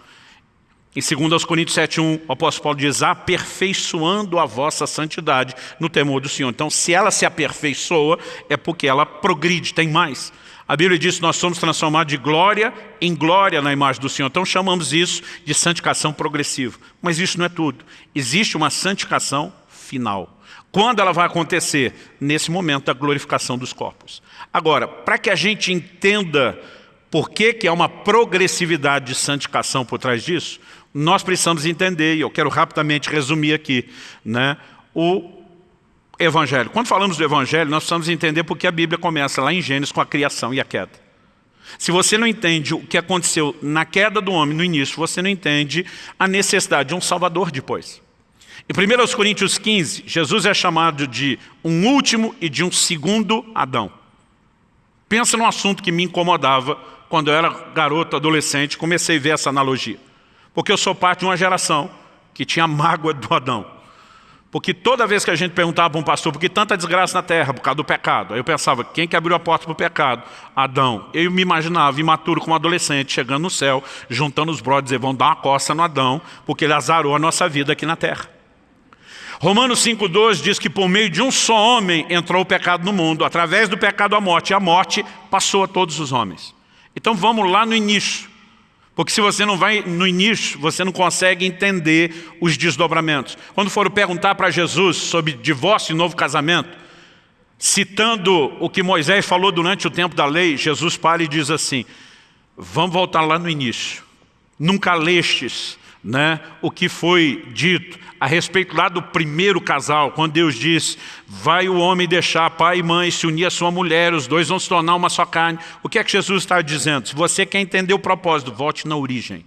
Em 2 Coríntios 7,1, o apóstolo Paulo diz, aperfeiçoando a vossa santidade no temor do Senhor. Então, se ela se aperfeiçoa, é porque ela progride, tem mais. A Bíblia diz que nós somos transformados de glória em glória na imagem do Senhor. Então chamamos isso de santificação progressiva. Mas isso não é tudo. Existe uma santificação final. Quando ela vai acontecer? Nesse momento da glorificação dos corpos. Agora, para que a gente entenda por que, que há uma progressividade de santificação por trás disso, nós precisamos entender, e eu quero rapidamente resumir aqui, né, o Evangelho. Quando falamos do Evangelho, nós precisamos entender porque a Bíblia começa lá em Gênesis com a criação e a queda. Se você não entende o que aconteceu na queda do homem no início, você não entende a necessidade de um Salvador depois. Em 1 Coríntios 15, Jesus é chamado de um último e de um segundo Adão. Pensa num assunto que me incomodava quando eu era garoto, adolescente, comecei a ver essa analogia. Porque eu sou parte de uma geração que tinha mágoa do Adão. Porque toda vez que a gente perguntava para um pastor, por que tanta desgraça na terra? Por causa do pecado. Aí eu pensava, quem que abriu a porta para o pecado? Adão. Eu me imaginava, imaturo como adolescente, chegando no céu, juntando os brothers e vão dar uma costa no Adão, porque ele azarou a nossa vida aqui na terra. Romanos 5,2 diz que por meio de um só homem entrou o pecado no mundo, através do pecado a morte, e a morte passou a todos os homens. Então vamos lá no início. Porque se você não vai no início, você não consegue entender os desdobramentos. Quando foram perguntar para Jesus sobre divórcio e novo casamento, citando o que Moisés falou durante o tempo da lei, Jesus para e diz assim, vamos voltar lá no início. Nunca lestes né, o que foi dito a respeito lá do primeiro casal, quando Deus diz, vai o homem deixar pai e mãe, se unir a sua mulher, os dois vão se tornar uma só carne. O que é que Jesus está dizendo? Se você quer entender o propósito, volte na origem.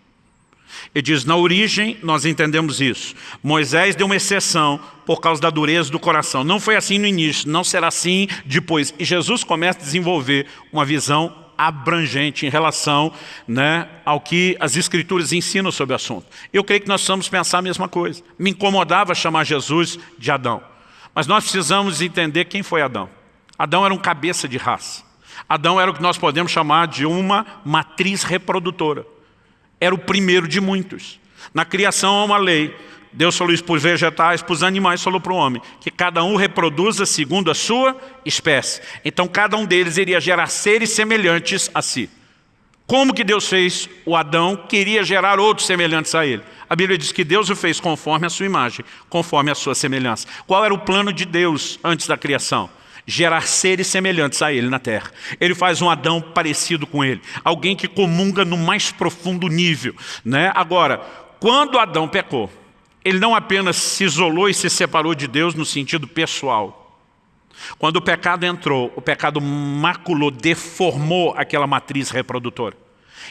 Ele diz, na origem nós entendemos isso. Moisés deu uma exceção por causa da dureza do coração. Não foi assim no início, não será assim depois. E Jesus começa a desenvolver uma visão abrangente em relação né, ao que as escrituras ensinam sobre o assunto. Eu creio que nós precisamos pensar a mesma coisa. Me incomodava chamar Jesus de Adão. Mas nós precisamos entender quem foi Adão. Adão era um cabeça de raça. Adão era o que nós podemos chamar de uma matriz reprodutora. Era o primeiro de muitos. Na criação há uma lei Deus falou isso para os vegetais, para os animais, falou para o homem, que cada um reproduza segundo a sua espécie. Então cada um deles iria gerar seres semelhantes a si. Como que Deus fez o Adão, queria gerar outros semelhantes a ele. A Bíblia diz que Deus o fez conforme a sua imagem, conforme a sua semelhança. Qual era o plano de Deus antes da criação? Gerar seres semelhantes a ele na terra. Ele faz um Adão parecido com ele. Alguém que comunga no mais profundo nível. Né? Agora, quando Adão pecou, ele não apenas se isolou e se separou de Deus no sentido pessoal. Quando o pecado entrou, o pecado maculou, deformou aquela matriz reprodutora.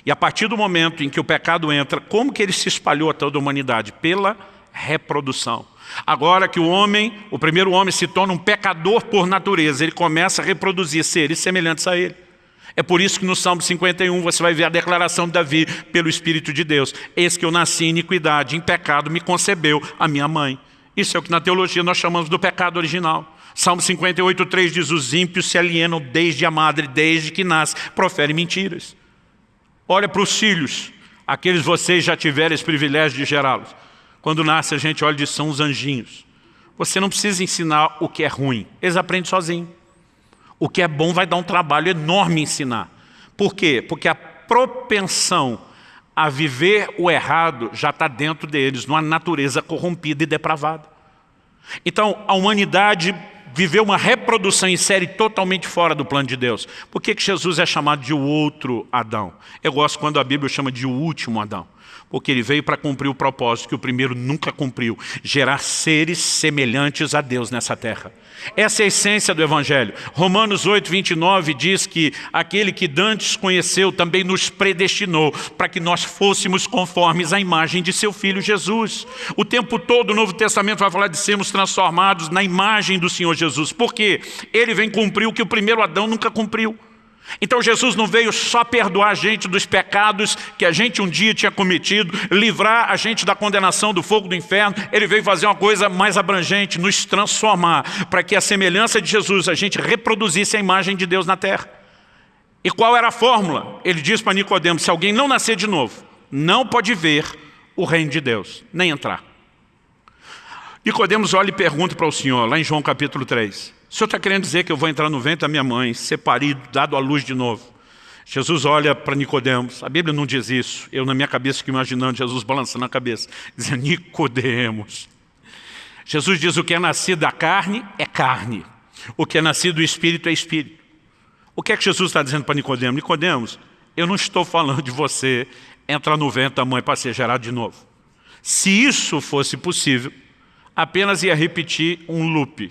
E a partir do momento em que o pecado entra, como que ele se espalhou a toda a humanidade? Pela reprodução. Agora que o homem, o primeiro homem se torna um pecador por natureza, ele começa a reproduzir seres semelhantes a ele. É por isso que no Salmo 51 você vai ver a declaração de Davi pelo Espírito de Deus. Eis que eu nasci em iniquidade, em pecado me concebeu a minha mãe. Isso é o que na teologia nós chamamos do pecado original. Salmo 58, 3 diz, os ímpios se alienam desde a madre, desde que nasce, profere mentiras. Olha para os filhos, aqueles vocês já tiveram esse privilégio de gerá-los. Quando nasce a gente olha e diz, são os anjinhos. Você não precisa ensinar o que é ruim, eles aprendem sozinhos. O que é bom vai dar um trabalho enorme ensinar. Por quê? Porque a propensão a viver o errado já está dentro deles, numa natureza corrompida e depravada. Então, a humanidade viveu uma reprodução em série totalmente fora do plano de Deus. Por que, que Jesus é chamado de o outro Adão? Eu gosto quando a Bíblia chama de o último Adão porque ele veio para cumprir o propósito que o primeiro nunca cumpriu, gerar seres semelhantes a Deus nessa terra. Essa é a essência do Evangelho. Romanos 8, 29 diz que aquele que dantes conheceu também nos predestinou para que nós fôssemos conformes à imagem de seu Filho Jesus. O tempo todo o Novo Testamento vai falar de sermos transformados na imagem do Senhor Jesus. Por quê? Ele vem cumprir o que o primeiro Adão nunca cumpriu. Então Jesus não veio só perdoar a gente dos pecados que a gente um dia tinha cometido, livrar a gente da condenação do fogo do inferno, Ele veio fazer uma coisa mais abrangente, nos transformar, para que a semelhança de Jesus a gente reproduzisse a imagem de Deus na terra. E qual era a fórmula? Ele diz para Nicodemos, se alguém não nascer de novo, não pode ver o reino de Deus, nem entrar. Nicodemos olha e pergunta para o Senhor, lá em João capítulo 3, o senhor está querendo dizer que eu vou entrar no ventre da minha mãe, ser parido, dado à luz de novo. Jesus olha para Nicodemos, a Bíblia não diz isso, eu na minha cabeça fico imaginando Jesus balançando a cabeça, dizendo, Nicodemos. Jesus diz, o que é nascido da carne é carne, o que é nascido do Espírito é Espírito. O que é que Jesus está dizendo para Nicodemos? Nicodemos, eu não estou falando de você entrar no ventre da mãe para ser gerado de novo. Se isso fosse possível, apenas ia repetir um loop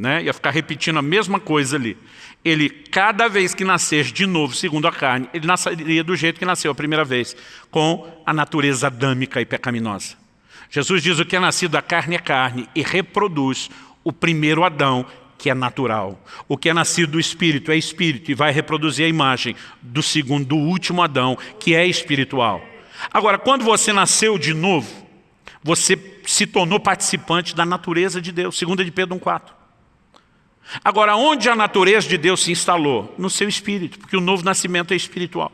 né? ia ficar repetindo a mesma coisa ali. Ele, cada vez que nascer de novo, segundo a carne, ele nasceria do jeito que nasceu a primeira vez, com a natureza adâmica e pecaminosa. Jesus diz o que é nascido da carne é carne e reproduz o primeiro Adão, que é natural. O que é nascido do Espírito é Espírito e vai reproduzir a imagem do segundo, do último Adão, que é espiritual. Agora, quando você nasceu de novo, Você se tornou participante da natureza de Deus, segunda de Pedro 1,4. Agora, onde a natureza de Deus se instalou? No seu espírito, porque o novo nascimento é espiritual.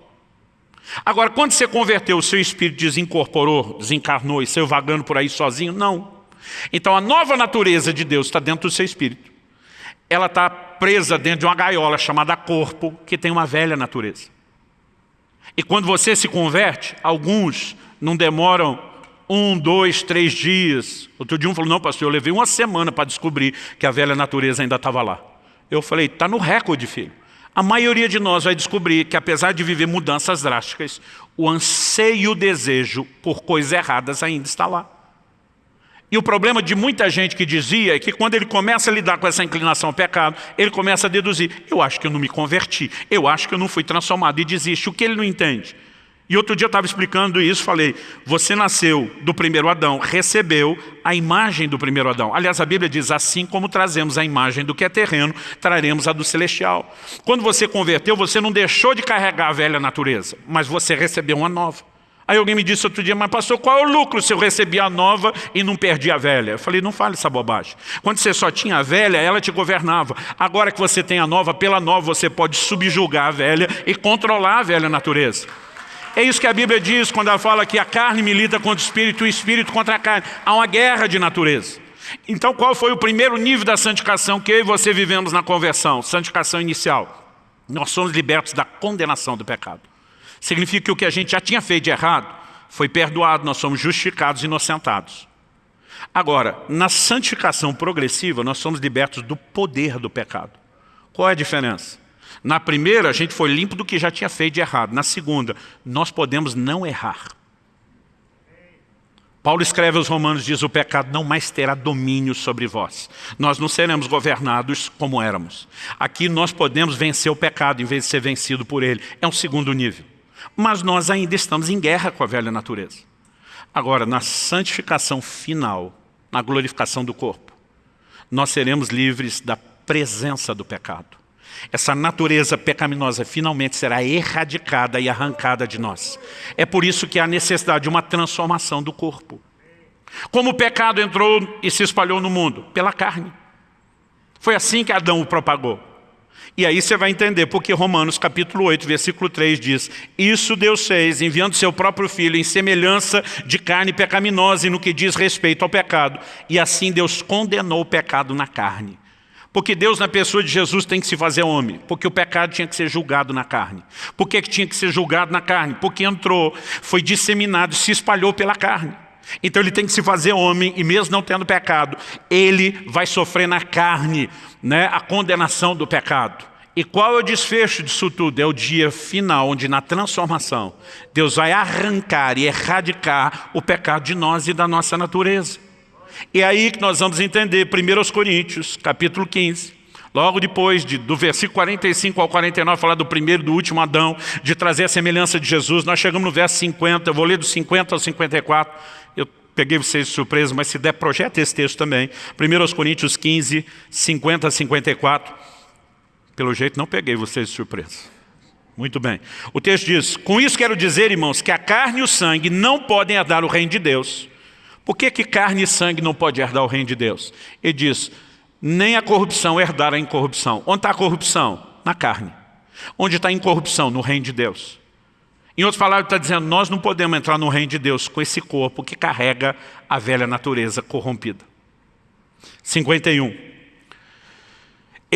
Agora, quando você converteu, o seu espírito desincorporou, desencarnou e saiu vagando por aí sozinho? Não. Então, a nova natureza de Deus está dentro do seu espírito. Ela está presa dentro de uma gaiola chamada corpo, que tem uma velha natureza. E quando você se converte, alguns não demoram um, dois, três dias. Outro dia um falou, não pastor, eu levei uma semana para descobrir que a velha natureza ainda estava lá. Eu falei, está no recorde, filho. A maioria de nós vai descobrir que apesar de viver mudanças drásticas, o anseio e o desejo por coisas erradas ainda está lá. E o problema de muita gente que dizia é que quando ele começa a lidar com essa inclinação ao pecado, ele começa a deduzir, eu acho que eu não me converti, eu acho que eu não fui transformado, e desiste. O que ele não entende? E outro dia eu estava explicando isso, falei, você nasceu do primeiro Adão, recebeu a imagem do primeiro Adão. Aliás, a Bíblia diz, assim como trazemos a imagem do que é terreno, traremos a do celestial. Quando você converteu, você não deixou de carregar a velha natureza, mas você recebeu uma nova. Aí alguém me disse outro dia, mas pastor, qual é o lucro se eu recebi a nova e não perdi a velha? Eu falei, não fale essa bobagem. Quando você só tinha a velha, ela te governava. Agora que você tem a nova, pela nova você pode subjugar a velha e controlar a velha natureza. É isso que a Bíblia diz quando ela fala que a carne milita contra o espírito e o espírito contra a carne. Há uma guerra de natureza. Então qual foi o primeiro nível da santificação que eu e você vivemos na conversão? Santificação inicial. Nós somos libertos da condenação do pecado. Significa que o que a gente já tinha feito de errado foi perdoado, nós somos justificados e inocentados. Agora, na santificação progressiva, nós somos libertos do poder do pecado. Qual é a diferença? Na primeira, a gente foi limpo do que já tinha feito de errado. Na segunda, nós podemos não errar. Paulo escreve aos romanos, diz, o pecado não mais terá domínio sobre vós. Nós não seremos governados como éramos. Aqui nós podemos vencer o pecado em vez de ser vencido por ele. É um segundo nível. Mas nós ainda estamos em guerra com a velha natureza. Agora, na santificação final, na glorificação do corpo, nós seremos livres da presença do pecado. Essa natureza pecaminosa finalmente será erradicada e arrancada de nós. É por isso que há necessidade de uma transformação do corpo. Como o pecado entrou e se espalhou no mundo? Pela carne. Foi assim que Adão o propagou. E aí você vai entender porque Romanos capítulo 8, versículo 3 diz Isso Deus fez, enviando seu próprio Filho em semelhança de carne pecaminosa e no que diz respeito ao pecado. E assim Deus condenou o pecado na carne porque Deus, na pessoa de Jesus, tem que se fazer homem. Porque o pecado tinha que ser julgado na carne. Por que tinha que ser julgado na carne? Porque entrou, foi disseminado, se espalhou pela carne. Então ele tem que se fazer homem, e mesmo não tendo pecado, ele vai sofrer na carne né, a condenação do pecado. E qual é o desfecho disso tudo? É o dia final, onde na transformação, Deus vai arrancar e erradicar o pecado de nós e da nossa natureza. É aí que nós vamos entender 1 Coríntios, capítulo 15, logo depois de, do versículo 45 ao 49, falar do primeiro e do último Adão, de trazer a semelhança de Jesus, nós chegamos no verso 50, eu vou ler do 50 ao 54, eu peguei vocês de surpresa, mas se der, projeta esse texto também. 1 Coríntios 15, 50 a 54, pelo jeito não peguei vocês de surpresa. Muito bem. O texto diz, com isso quero dizer, irmãos, que a carne e o sangue não podem herdar o reino de Deus, por que, que carne e sangue não pode herdar o reino de Deus? Ele diz, nem a corrupção herdar a incorrupção. Onde está a corrupção? Na carne. Onde está a incorrupção? No reino de Deus. Em outras palavras, está dizendo, nós não podemos entrar no reino de Deus com esse corpo que carrega a velha natureza corrompida. 51.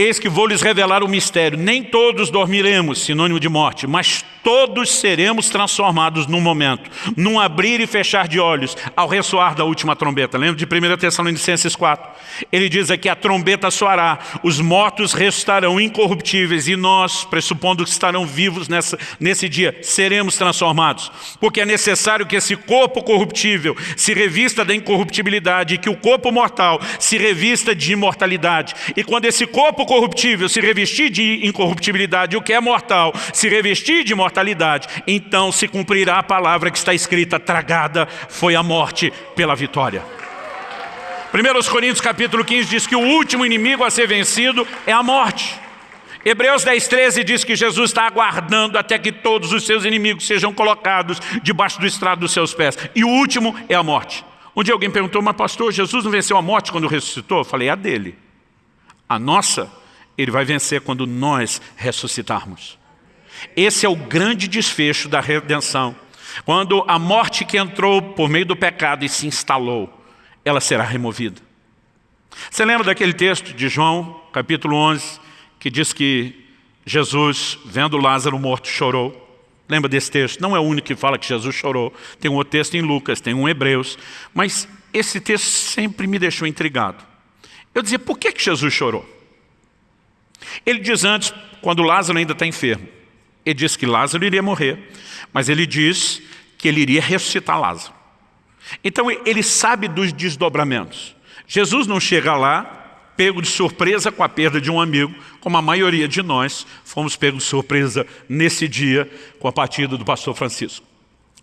Eis que vou lhes revelar o mistério. Nem todos dormiremos, sinônimo de morte, mas todos seremos transformados num momento, num abrir e fechar de olhos, ao ressoar da última trombeta. Lembra de 1 Tessalonicenses 4? Ele diz aqui, a trombeta soará, os mortos restarão incorruptíveis e nós, pressupondo que estarão vivos nessa, nesse dia, seremos transformados. Porque é necessário que esse corpo corruptível se revista da incorruptibilidade e que o corpo mortal se revista de imortalidade. E quando esse corpo corruptível se revestir de incorruptibilidade, o que é mortal se revestir de mortalidade, então se cumprirá a palavra que está escrita, tragada foi a morte pela vitória. 1 Coríntios capítulo 15 diz que o último inimigo a ser vencido é a morte. Hebreus 10, 13 diz que Jesus está aguardando até que todos os seus inimigos sejam colocados debaixo do estrado dos seus pés. E o último é a morte. Um dia alguém perguntou, mas pastor, Jesus não venceu a morte quando ressuscitou? Eu falei, a dele. A nossa, ele vai vencer quando nós ressuscitarmos. Esse é o grande desfecho da redenção. Quando a morte que entrou por meio do pecado e se instalou, ela será removida. Você lembra daquele texto de João, capítulo 11, que diz que Jesus, vendo Lázaro morto, chorou? Lembra desse texto? Não é o único que fala que Jesus chorou. Tem um outro texto em Lucas, tem um em Hebreus. Mas esse texto sempre me deixou intrigado. Eu dizia, por que, que Jesus chorou? Ele diz antes, quando Lázaro ainda está enfermo. Ele diz que Lázaro iria morrer, mas ele diz que ele iria ressuscitar Lázaro. Então ele sabe dos desdobramentos. Jesus não chega lá, pego de surpresa com a perda de um amigo, como a maioria de nós fomos pegos de surpresa nesse dia com a partida do pastor Francisco.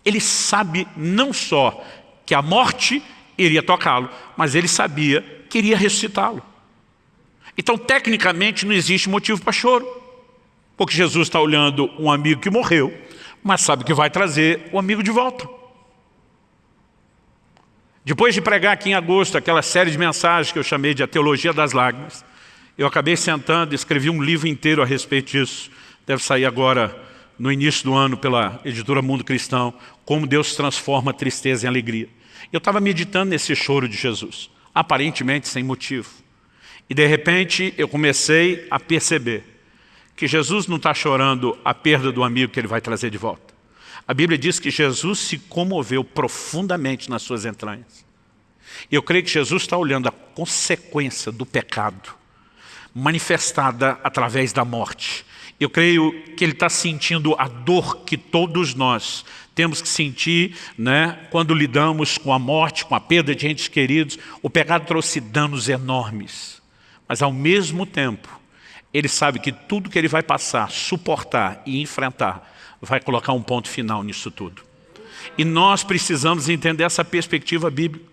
Ele sabe não só que a morte iria tocá-lo, mas ele sabia que iria ressuscitá-lo. Então, tecnicamente, não existe motivo para choro. Porque Jesus está olhando um amigo que morreu, mas sabe que vai trazer o amigo de volta. Depois de pregar aqui em agosto aquela série de mensagens que eu chamei de A Teologia das Lágrimas, eu acabei sentando e escrevi um livro inteiro a respeito disso. Deve sair agora no início do ano pela editora Mundo Cristão, Como Deus transforma tristeza em alegria. Eu estava meditando nesse choro de Jesus, aparentemente sem motivo. E de repente eu comecei a perceber que Jesus não está chorando a perda do amigo que ele vai trazer de volta. A Bíblia diz que Jesus se comoveu profundamente nas suas entranhas. E eu creio que Jesus está olhando a consequência do pecado, manifestada através da morte. Eu creio que ele está sentindo a dor que todos nós temos que sentir né, quando lidamos com a morte, com a perda de entes queridos. O pecado trouxe danos enormes. Mas ao mesmo tempo, ele sabe que tudo que ele vai passar, suportar e enfrentar, vai colocar um ponto final nisso tudo. E nós precisamos entender essa perspectiva bíblica.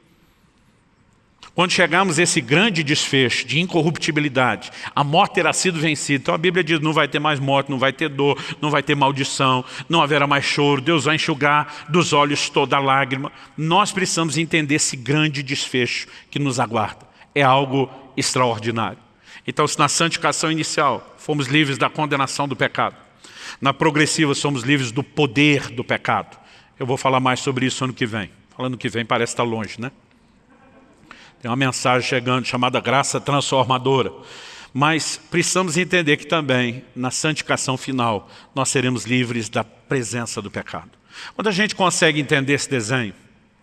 Quando chegamos a esse grande desfecho de incorruptibilidade, a morte terá sido vencida. Então a Bíblia diz, não vai ter mais morte, não vai ter dor, não vai ter maldição, não haverá mais choro, Deus vai enxugar dos olhos toda lágrima. Nós precisamos entender esse grande desfecho que nos aguarda. É algo extraordinário. Então, se na santificação inicial fomos livres da condenação do pecado, na progressiva somos livres do poder do pecado. Eu vou falar mais sobre isso ano que vem. Falando que vem parece estar longe, né? Tem uma mensagem chegando chamada graça transformadora. Mas precisamos entender que também, na santificação final, nós seremos livres da presença do pecado. Quando a gente consegue entender esse desenho,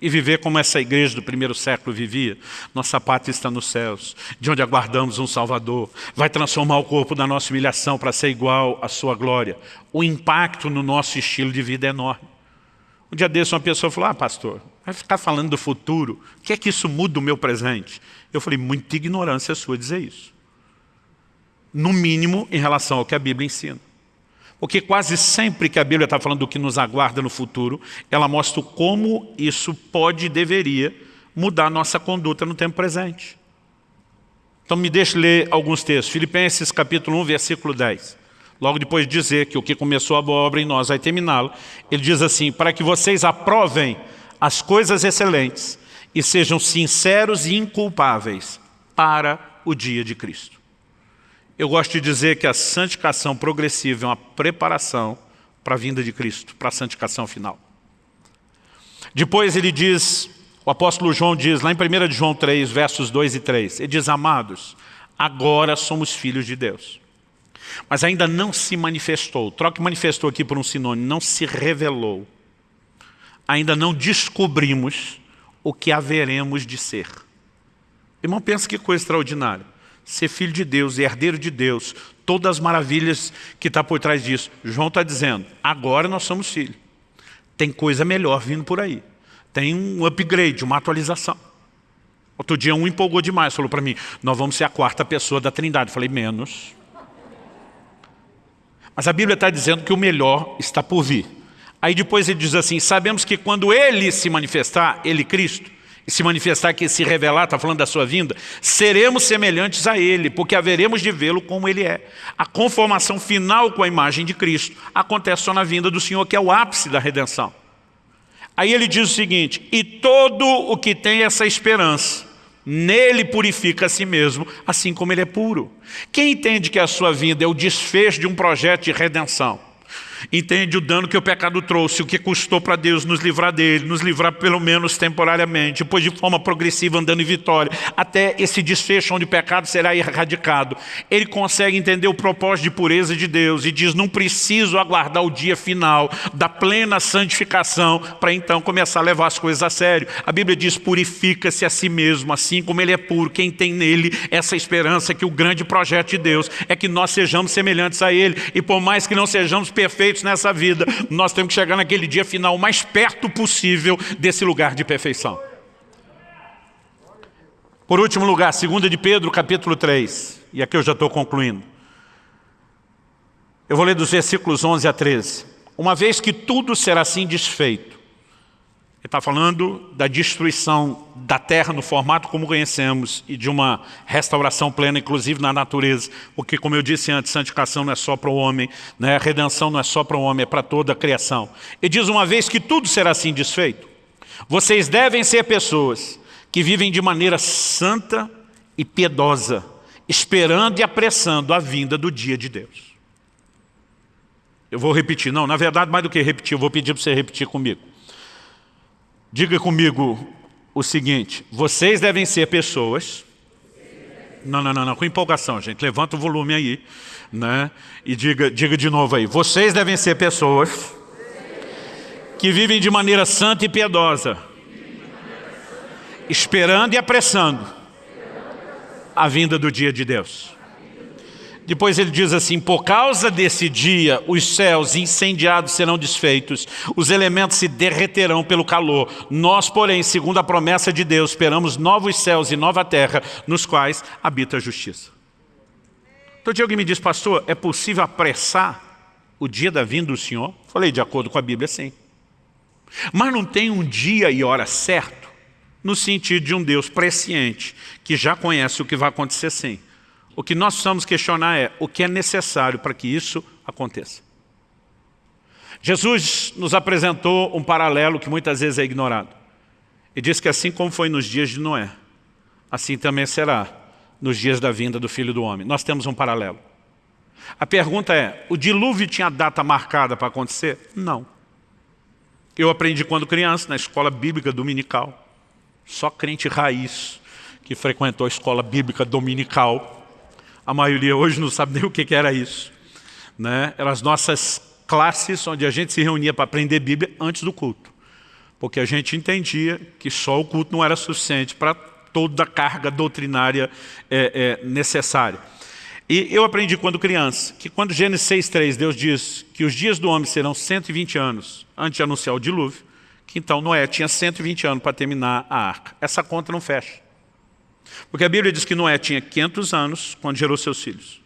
e viver como essa igreja do primeiro século vivia. Nossa pátria está nos céus, de onde aguardamos um Salvador. Vai transformar o corpo da nossa humilhação para ser igual à sua glória. O impacto no nosso estilo de vida é enorme. Um dia desse uma pessoa falou, ah pastor, vai ficar falando do futuro, o que é que isso muda o meu presente? Eu falei, muita ignorância sua dizer isso. No mínimo em relação ao que a Bíblia ensina. Porque quase sempre que a Bíblia está falando do que nos aguarda no futuro, ela mostra como isso pode e deveria mudar nossa conduta no tempo presente. Então me deixe ler alguns textos. Filipenses capítulo 1, versículo 10. Logo depois de dizer que o que começou a boa obra em nós vai terminá-lo, ele diz assim, para que vocês aprovem as coisas excelentes e sejam sinceros e inculpáveis para o dia de Cristo. Eu gosto de dizer que a santificação progressiva é uma preparação para a vinda de Cristo, para a santificação final. Depois ele diz, o apóstolo João diz, lá em 1 João 3, versos 2 e 3, ele diz, amados, agora somos filhos de Deus. Mas ainda não se manifestou, troque manifestou aqui por um sinônimo, não se revelou. Ainda não descobrimos o que haveremos de ser. Irmão, pensa que coisa extraordinária ser filho de Deus e herdeiro de Deus, todas as maravilhas que está por trás disso. João está dizendo, agora nós somos filhos. Tem coisa melhor vindo por aí. Tem um upgrade, uma atualização. Outro dia um empolgou demais, falou para mim, nós vamos ser a quarta pessoa da trindade. Eu falei, menos. Mas a Bíblia está dizendo que o melhor está por vir. Aí depois ele diz assim, sabemos que quando Ele se manifestar, Ele Cristo, se manifestar que se revelar, está falando da sua vinda, seremos semelhantes a Ele, porque haveremos de vê-lo como Ele é. A conformação final com a imagem de Cristo acontece só na vinda do Senhor, que é o ápice da redenção. Aí ele diz o seguinte, e todo o que tem essa esperança, nele purifica a si mesmo, assim como ele é puro. Quem entende que a sua vida é o desfecho de um projeto de redenção? Entende o dano que o pecado trouxe, o que custou para Deus nos livrar dele, nos livrar pelo menos temporariamente, depois de forma progressiva andando em vitória, até esse desfecho onde o pecado será erradicado. Ele consegue entender o propósito de pureza de Deus e diz, não preciso aguardar o dia final da plena santificação para então começar a levar as coisas a sério. A Bíblia diz, purifica-se a si mesmo, assim como ele é puro. Quem tem nele essa esperança que o grande projeto de Deus é que nós sejamos semelhantes a ele e por mais que não sejamos perfeitos, nessa vida, nós temos que chegar naquele dia final o mais perto possível desse lugar de perfeição. Por último lugar, 2 de Pedro, capítulo 3. E aqui eu já estou concluindo. Eu vou ler dos versículos 11 a 13. Uma vez que tudo será assim desfeito, ele está falando da destruição da terra no formato como conhecemos e de uma restauração plena, inclusive na natureza. Porque, como eu disse antes, santificação não é só para o homem, né? a redenção não é só para o homem, é para toda a criação. E diz uma vez que tudo será assim desfeito, vocês devem ser pessoas que vivem de maneira santa e piedosa, esperando e apressando a vinda do dia de Deus. Eu vou repetir, não, na verdade, mais do que repetir, eu vou pedir para você repetir comigo. Diga comigo o seguinte, vocês devem ser pessoas... Não, não, não, não, com empolgação, gente. Levanta o volume aí, né? E diga, diga de novo aí. Vocês devem ser pessoas que vivem de maneira santa e piedosa, esperando e apressando a vinda do dia de Deus. Depois ele diz assim, por causa desse dia, os céus incendiados serão desfeitos, os elementos se derreterão pelo calor. Nós, porém, segundo a promessa de Deus, esperamos novos céus e nova terra, nos quais habita a justiça. Então, alguém me diz, pastor, é possível apressar o dia da vinda do Senhor? Falei, de acordo com a Bíblia, sim. Mas não tem um dia e hora certo, no sentido de um Deus presciente, que já conhece o que vai acontecer sim. O que nós precisamos questionar é o que é necessário para que isso aconteça. Jesus nos apresentou um paralelo que muitas vezes é ignorado. E diz que assim como foi nos dias de Noé, assim também será nos dias da vinda do Filho do Homem. Nós temos um paralelo. A pergunta é, o dilúvio tinha data marcada para acontecer? Não. Eu aprendi quando criança, na escola bíblica dominical. Só crente raiz que frequentou a escola bíblica dominical a maioria hoje não sabe nem o que era isso. Né? Eram as nossas classes onde a gente se reunia para aprender Bíblia antes do culto. Porque a gente entendia que só o culto não era suficiente para toda a carga doutrinária é, é, necessária. E eu aprendi quando criança, que quando Gênesis 6,3 Deus diz que os dias do homem serão 120 anos antes de anunciar o dilúvio, que então Noé tinha 120 anos para terminar a arca. Essa conta não fecha. Porque a Bíblia diz que Noé tinha 500 anos quando gerou seus filhos.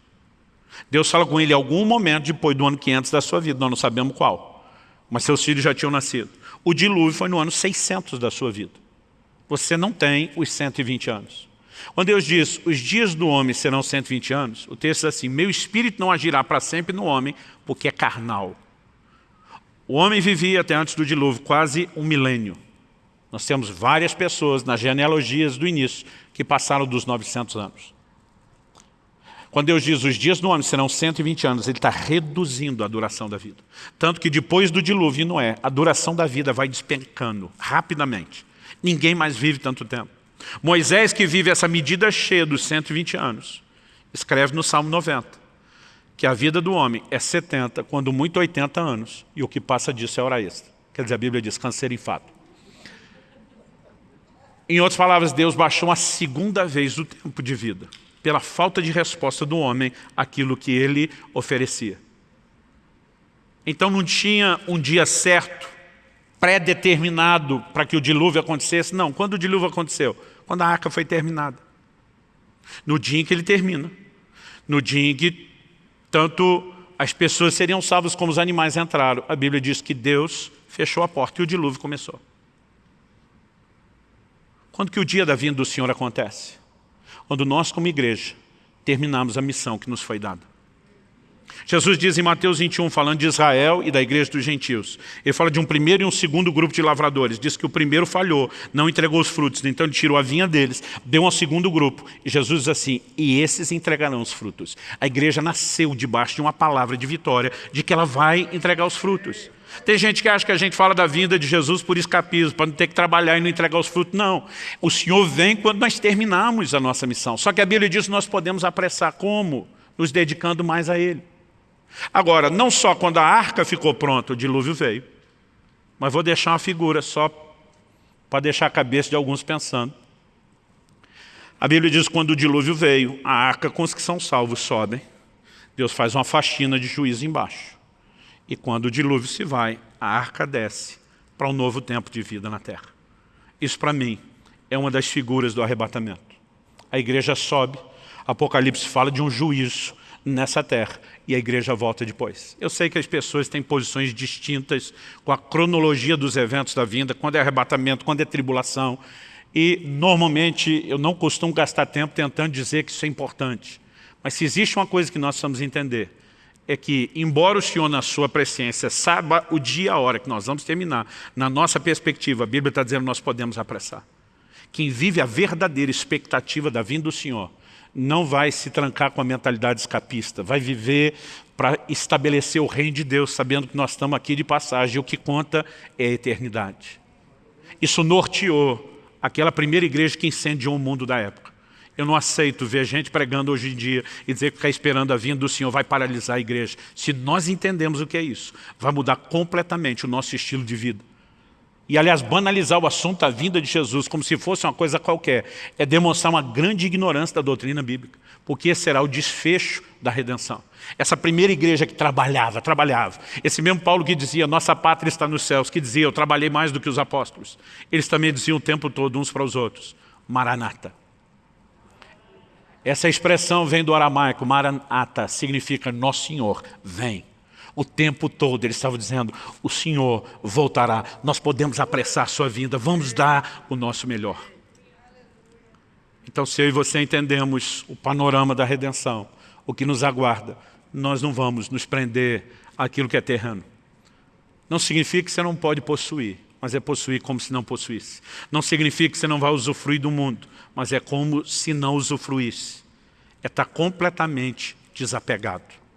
Deus fala com ele em algum momento depois do ano 500 da sua vida, nós não sabemos qual. Mas seus filhos já tinham nascido. O dilúvio foi no ano 600 da sua vida. Você não tem os 120 anos. Quando Deus diz, os dias do homem serão 120 anos, o texto diz assim, meu espírito não agirá para sempre no homem, porque é carnal. O homem vivia até antes do dilúvio quase um milênio. Nós temos várias pessoas nas genealogias do início que passaram dos 900 anos. Quando Deus diz os dias do homem serão 120 anos, Ele está reduzindo a duração da vida. Tanto que depois do dilúvio, não a duração da vida vai despencando rapidamente. Ninguém mais vive tanto tempo. Moisés, que vive essa medida cheia dos 120 anos, escreve no Salmo 90, que a vida do homem é 70, quando muito 80 anos, e o que passa disso é hora extra. Quer dizer, a Bíblia diz câncer em fato. Em outras palavras, Deus baixou a segunda vez o tempo de vida, pela falta de resposta do homem àquilo que ele oferecia. Então não tinha um dia certo, pré-determinado para que o dilúvio acontecesse. Não, quando o dilúvio aconteceu? Quando a arca foi terminada. No dia em que ele termina. No dia em que tanto as pessoas seriam salvas como os animais entraram. A Bíblia diz que Deus fechou a porta e o dilúvio começou. Quando que o dia da vinda do Senhor acontece? Quando nós, como igreja, terminamos a missão que nos foi dada. Jesus diz em Mateus 21, falando de Israel e da igreja dos gentios. Ele fala de um primeiro e um segundo grupo de lavradores. Diz que o primeiro falhou, não entregou os frutos. Então ele tirou a vinha deles, deu ao segundo grupo. E Jesus diz assim, e esses entregarão os frutos. A igreja nasceu debaixo de uma palavra de vitória, de que ela vai entregar os frutos. Tem gente que acha que a gente fala da vinda de Jesus por escapismo, para não ter que trabalhar e não entregar os frutos. Não. O Senhor vem quando nós terminamos a nossa missão. Só que a Bíblia diz que nós podemos apressar. Como? Nos dedicando mais a Ele. Agora, não só quando a arca ficou pronta, o dilúvio veio, mas vou deixar uma figura só para deixar a cabeça de alguns pensando. A Bíblia diz que quando o dilúvio veio, a arca com os que são salvos sobem, Deus faz uma faxina de juízo embaixo. E quando o dilúvio se vai, a arca desce para um novo tempo de vida na terra. Isso para mim é uma das figuras do arrebatamento. A igreja sobe, Apocalipse fala de um juízo nessa terra e a igreja volta depois. Eu sei que as pessoas têm posições distintas com a cronologia dos eventos da vinda, quando é arrebatamento, quando é tribulação. E normalmente eu não costumo gastar tempo tentando dizer que isso é importante. Mas se existe uma coisa que nós precisamos entender, é que, embora o Senhor, na sua presciência, saiba o dia e a hora que nós vamos terminar, na nossa perspectiva, a Bíblia está dizendo que nós podemos apressar. Quem vive a verdadeira expectativa da vinda do Senhor, não vai se trancar com a mentalidade escapista, vai viver para estabelecer o reino de Deus, sabendo que nós estamos aqui de passagem, e o que conta é a eternidade. Isso norteou aquela primeira igreja que incendiou o mundo da época. Eu não aceito ver gente pregando hoje em dia e dizer que ficar esperando a vinda do Senhor vai paralisar a igreja. Se nós entendemos o que é isso, vai mudar completamente o nosso estilo de vida. E, aliás, banalizar o assunto da vinda de Jesus como se fosse uma coisa qualquer é demonstrar uma grande ignorância da doutrina bíblica, porque esse será o desfecho da redenção. Essa primeira igreja que trabalhava, trabalhava. Esse mesmo Paulo que dizia, nossa pátria está nos céus, que dizia, eu trabalhei mais do que os apóstolos. Eles também diziam o tempo todo uns para os outros, Maranata. Essa expressão vem do aramaico, Maranata, significa Nosso Senhor, vem. O tempo todo ele estava dizendo, o Senhor voltará, nós podemos apressar sua vinda, vamos dar o nosso melhor. Então se eu e você entendemos o panorama da redenção, o que nos aguarda, nós não vamos nos prender àquilo que é terreno. Não significa que você não pode possuir, mas é possuir como se não possuísse. Não significa que você não vai usufruir do mundo, mas é como se não usufruísse. É estar completamente desapegado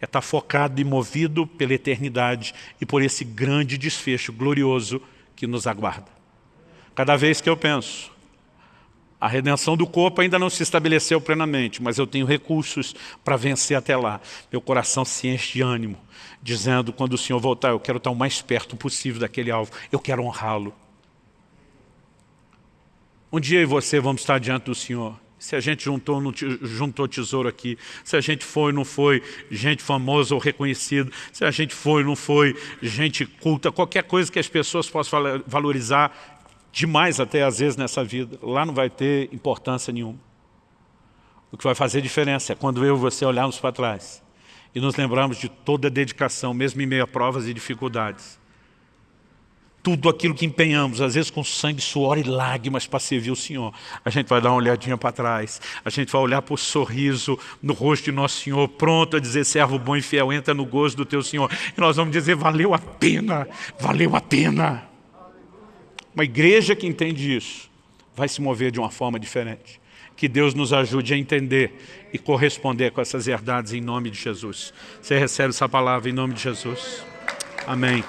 é estar focado e movido pela eternidade e por esse grande desfecho glorioso que nos aguarda. Cada vez que eu penso, a redenção do corpo ainda não se estabeleceu plenamente, mas eu tenho recursos para vencer até lá. Meu coração se enche de ânimo, dizendo, quando o Senhor voltar, eu quero estar o mais perto possível daquele alvo, eu quero honrá-lo. Um dia eu e você vamos estar diante do Senhor se a gente juntou, não juntou tesouro aqui, se a gente foi, não foi gente famosa ou reconhecido, se a gente foi, não foi gente culta, qualquer coisa que as pessoas possam valorizar demais até às vezes nessa vida, lá não vai ter importância nenhuma. O que vai fazer diferença é quando eu e você olharmos para trás e nos lembrarmos de toda a dedicação, mesmo em meio a provas e dificuldades tudo aquilo que empenhamos, às vezes com sangue, suor e lágrimas para servir o Senhor. A gente vai dar uma olhadinha para trás, a gente vai olhar para o sorriso no rosto de nosso Senhor, pronto a dizer, servo bom e fiel, entra no gozo do teu Senhor. E nós vamos dizer, valeu a pena, valeu a pena. Uma igreja que entende isso, vai se mover de uma forma diferente. Que Deus nos ajude a entender e corresponder com essas verdades em nome de Jesus. Você recebe essa palavra em nome de Jesus. Amém.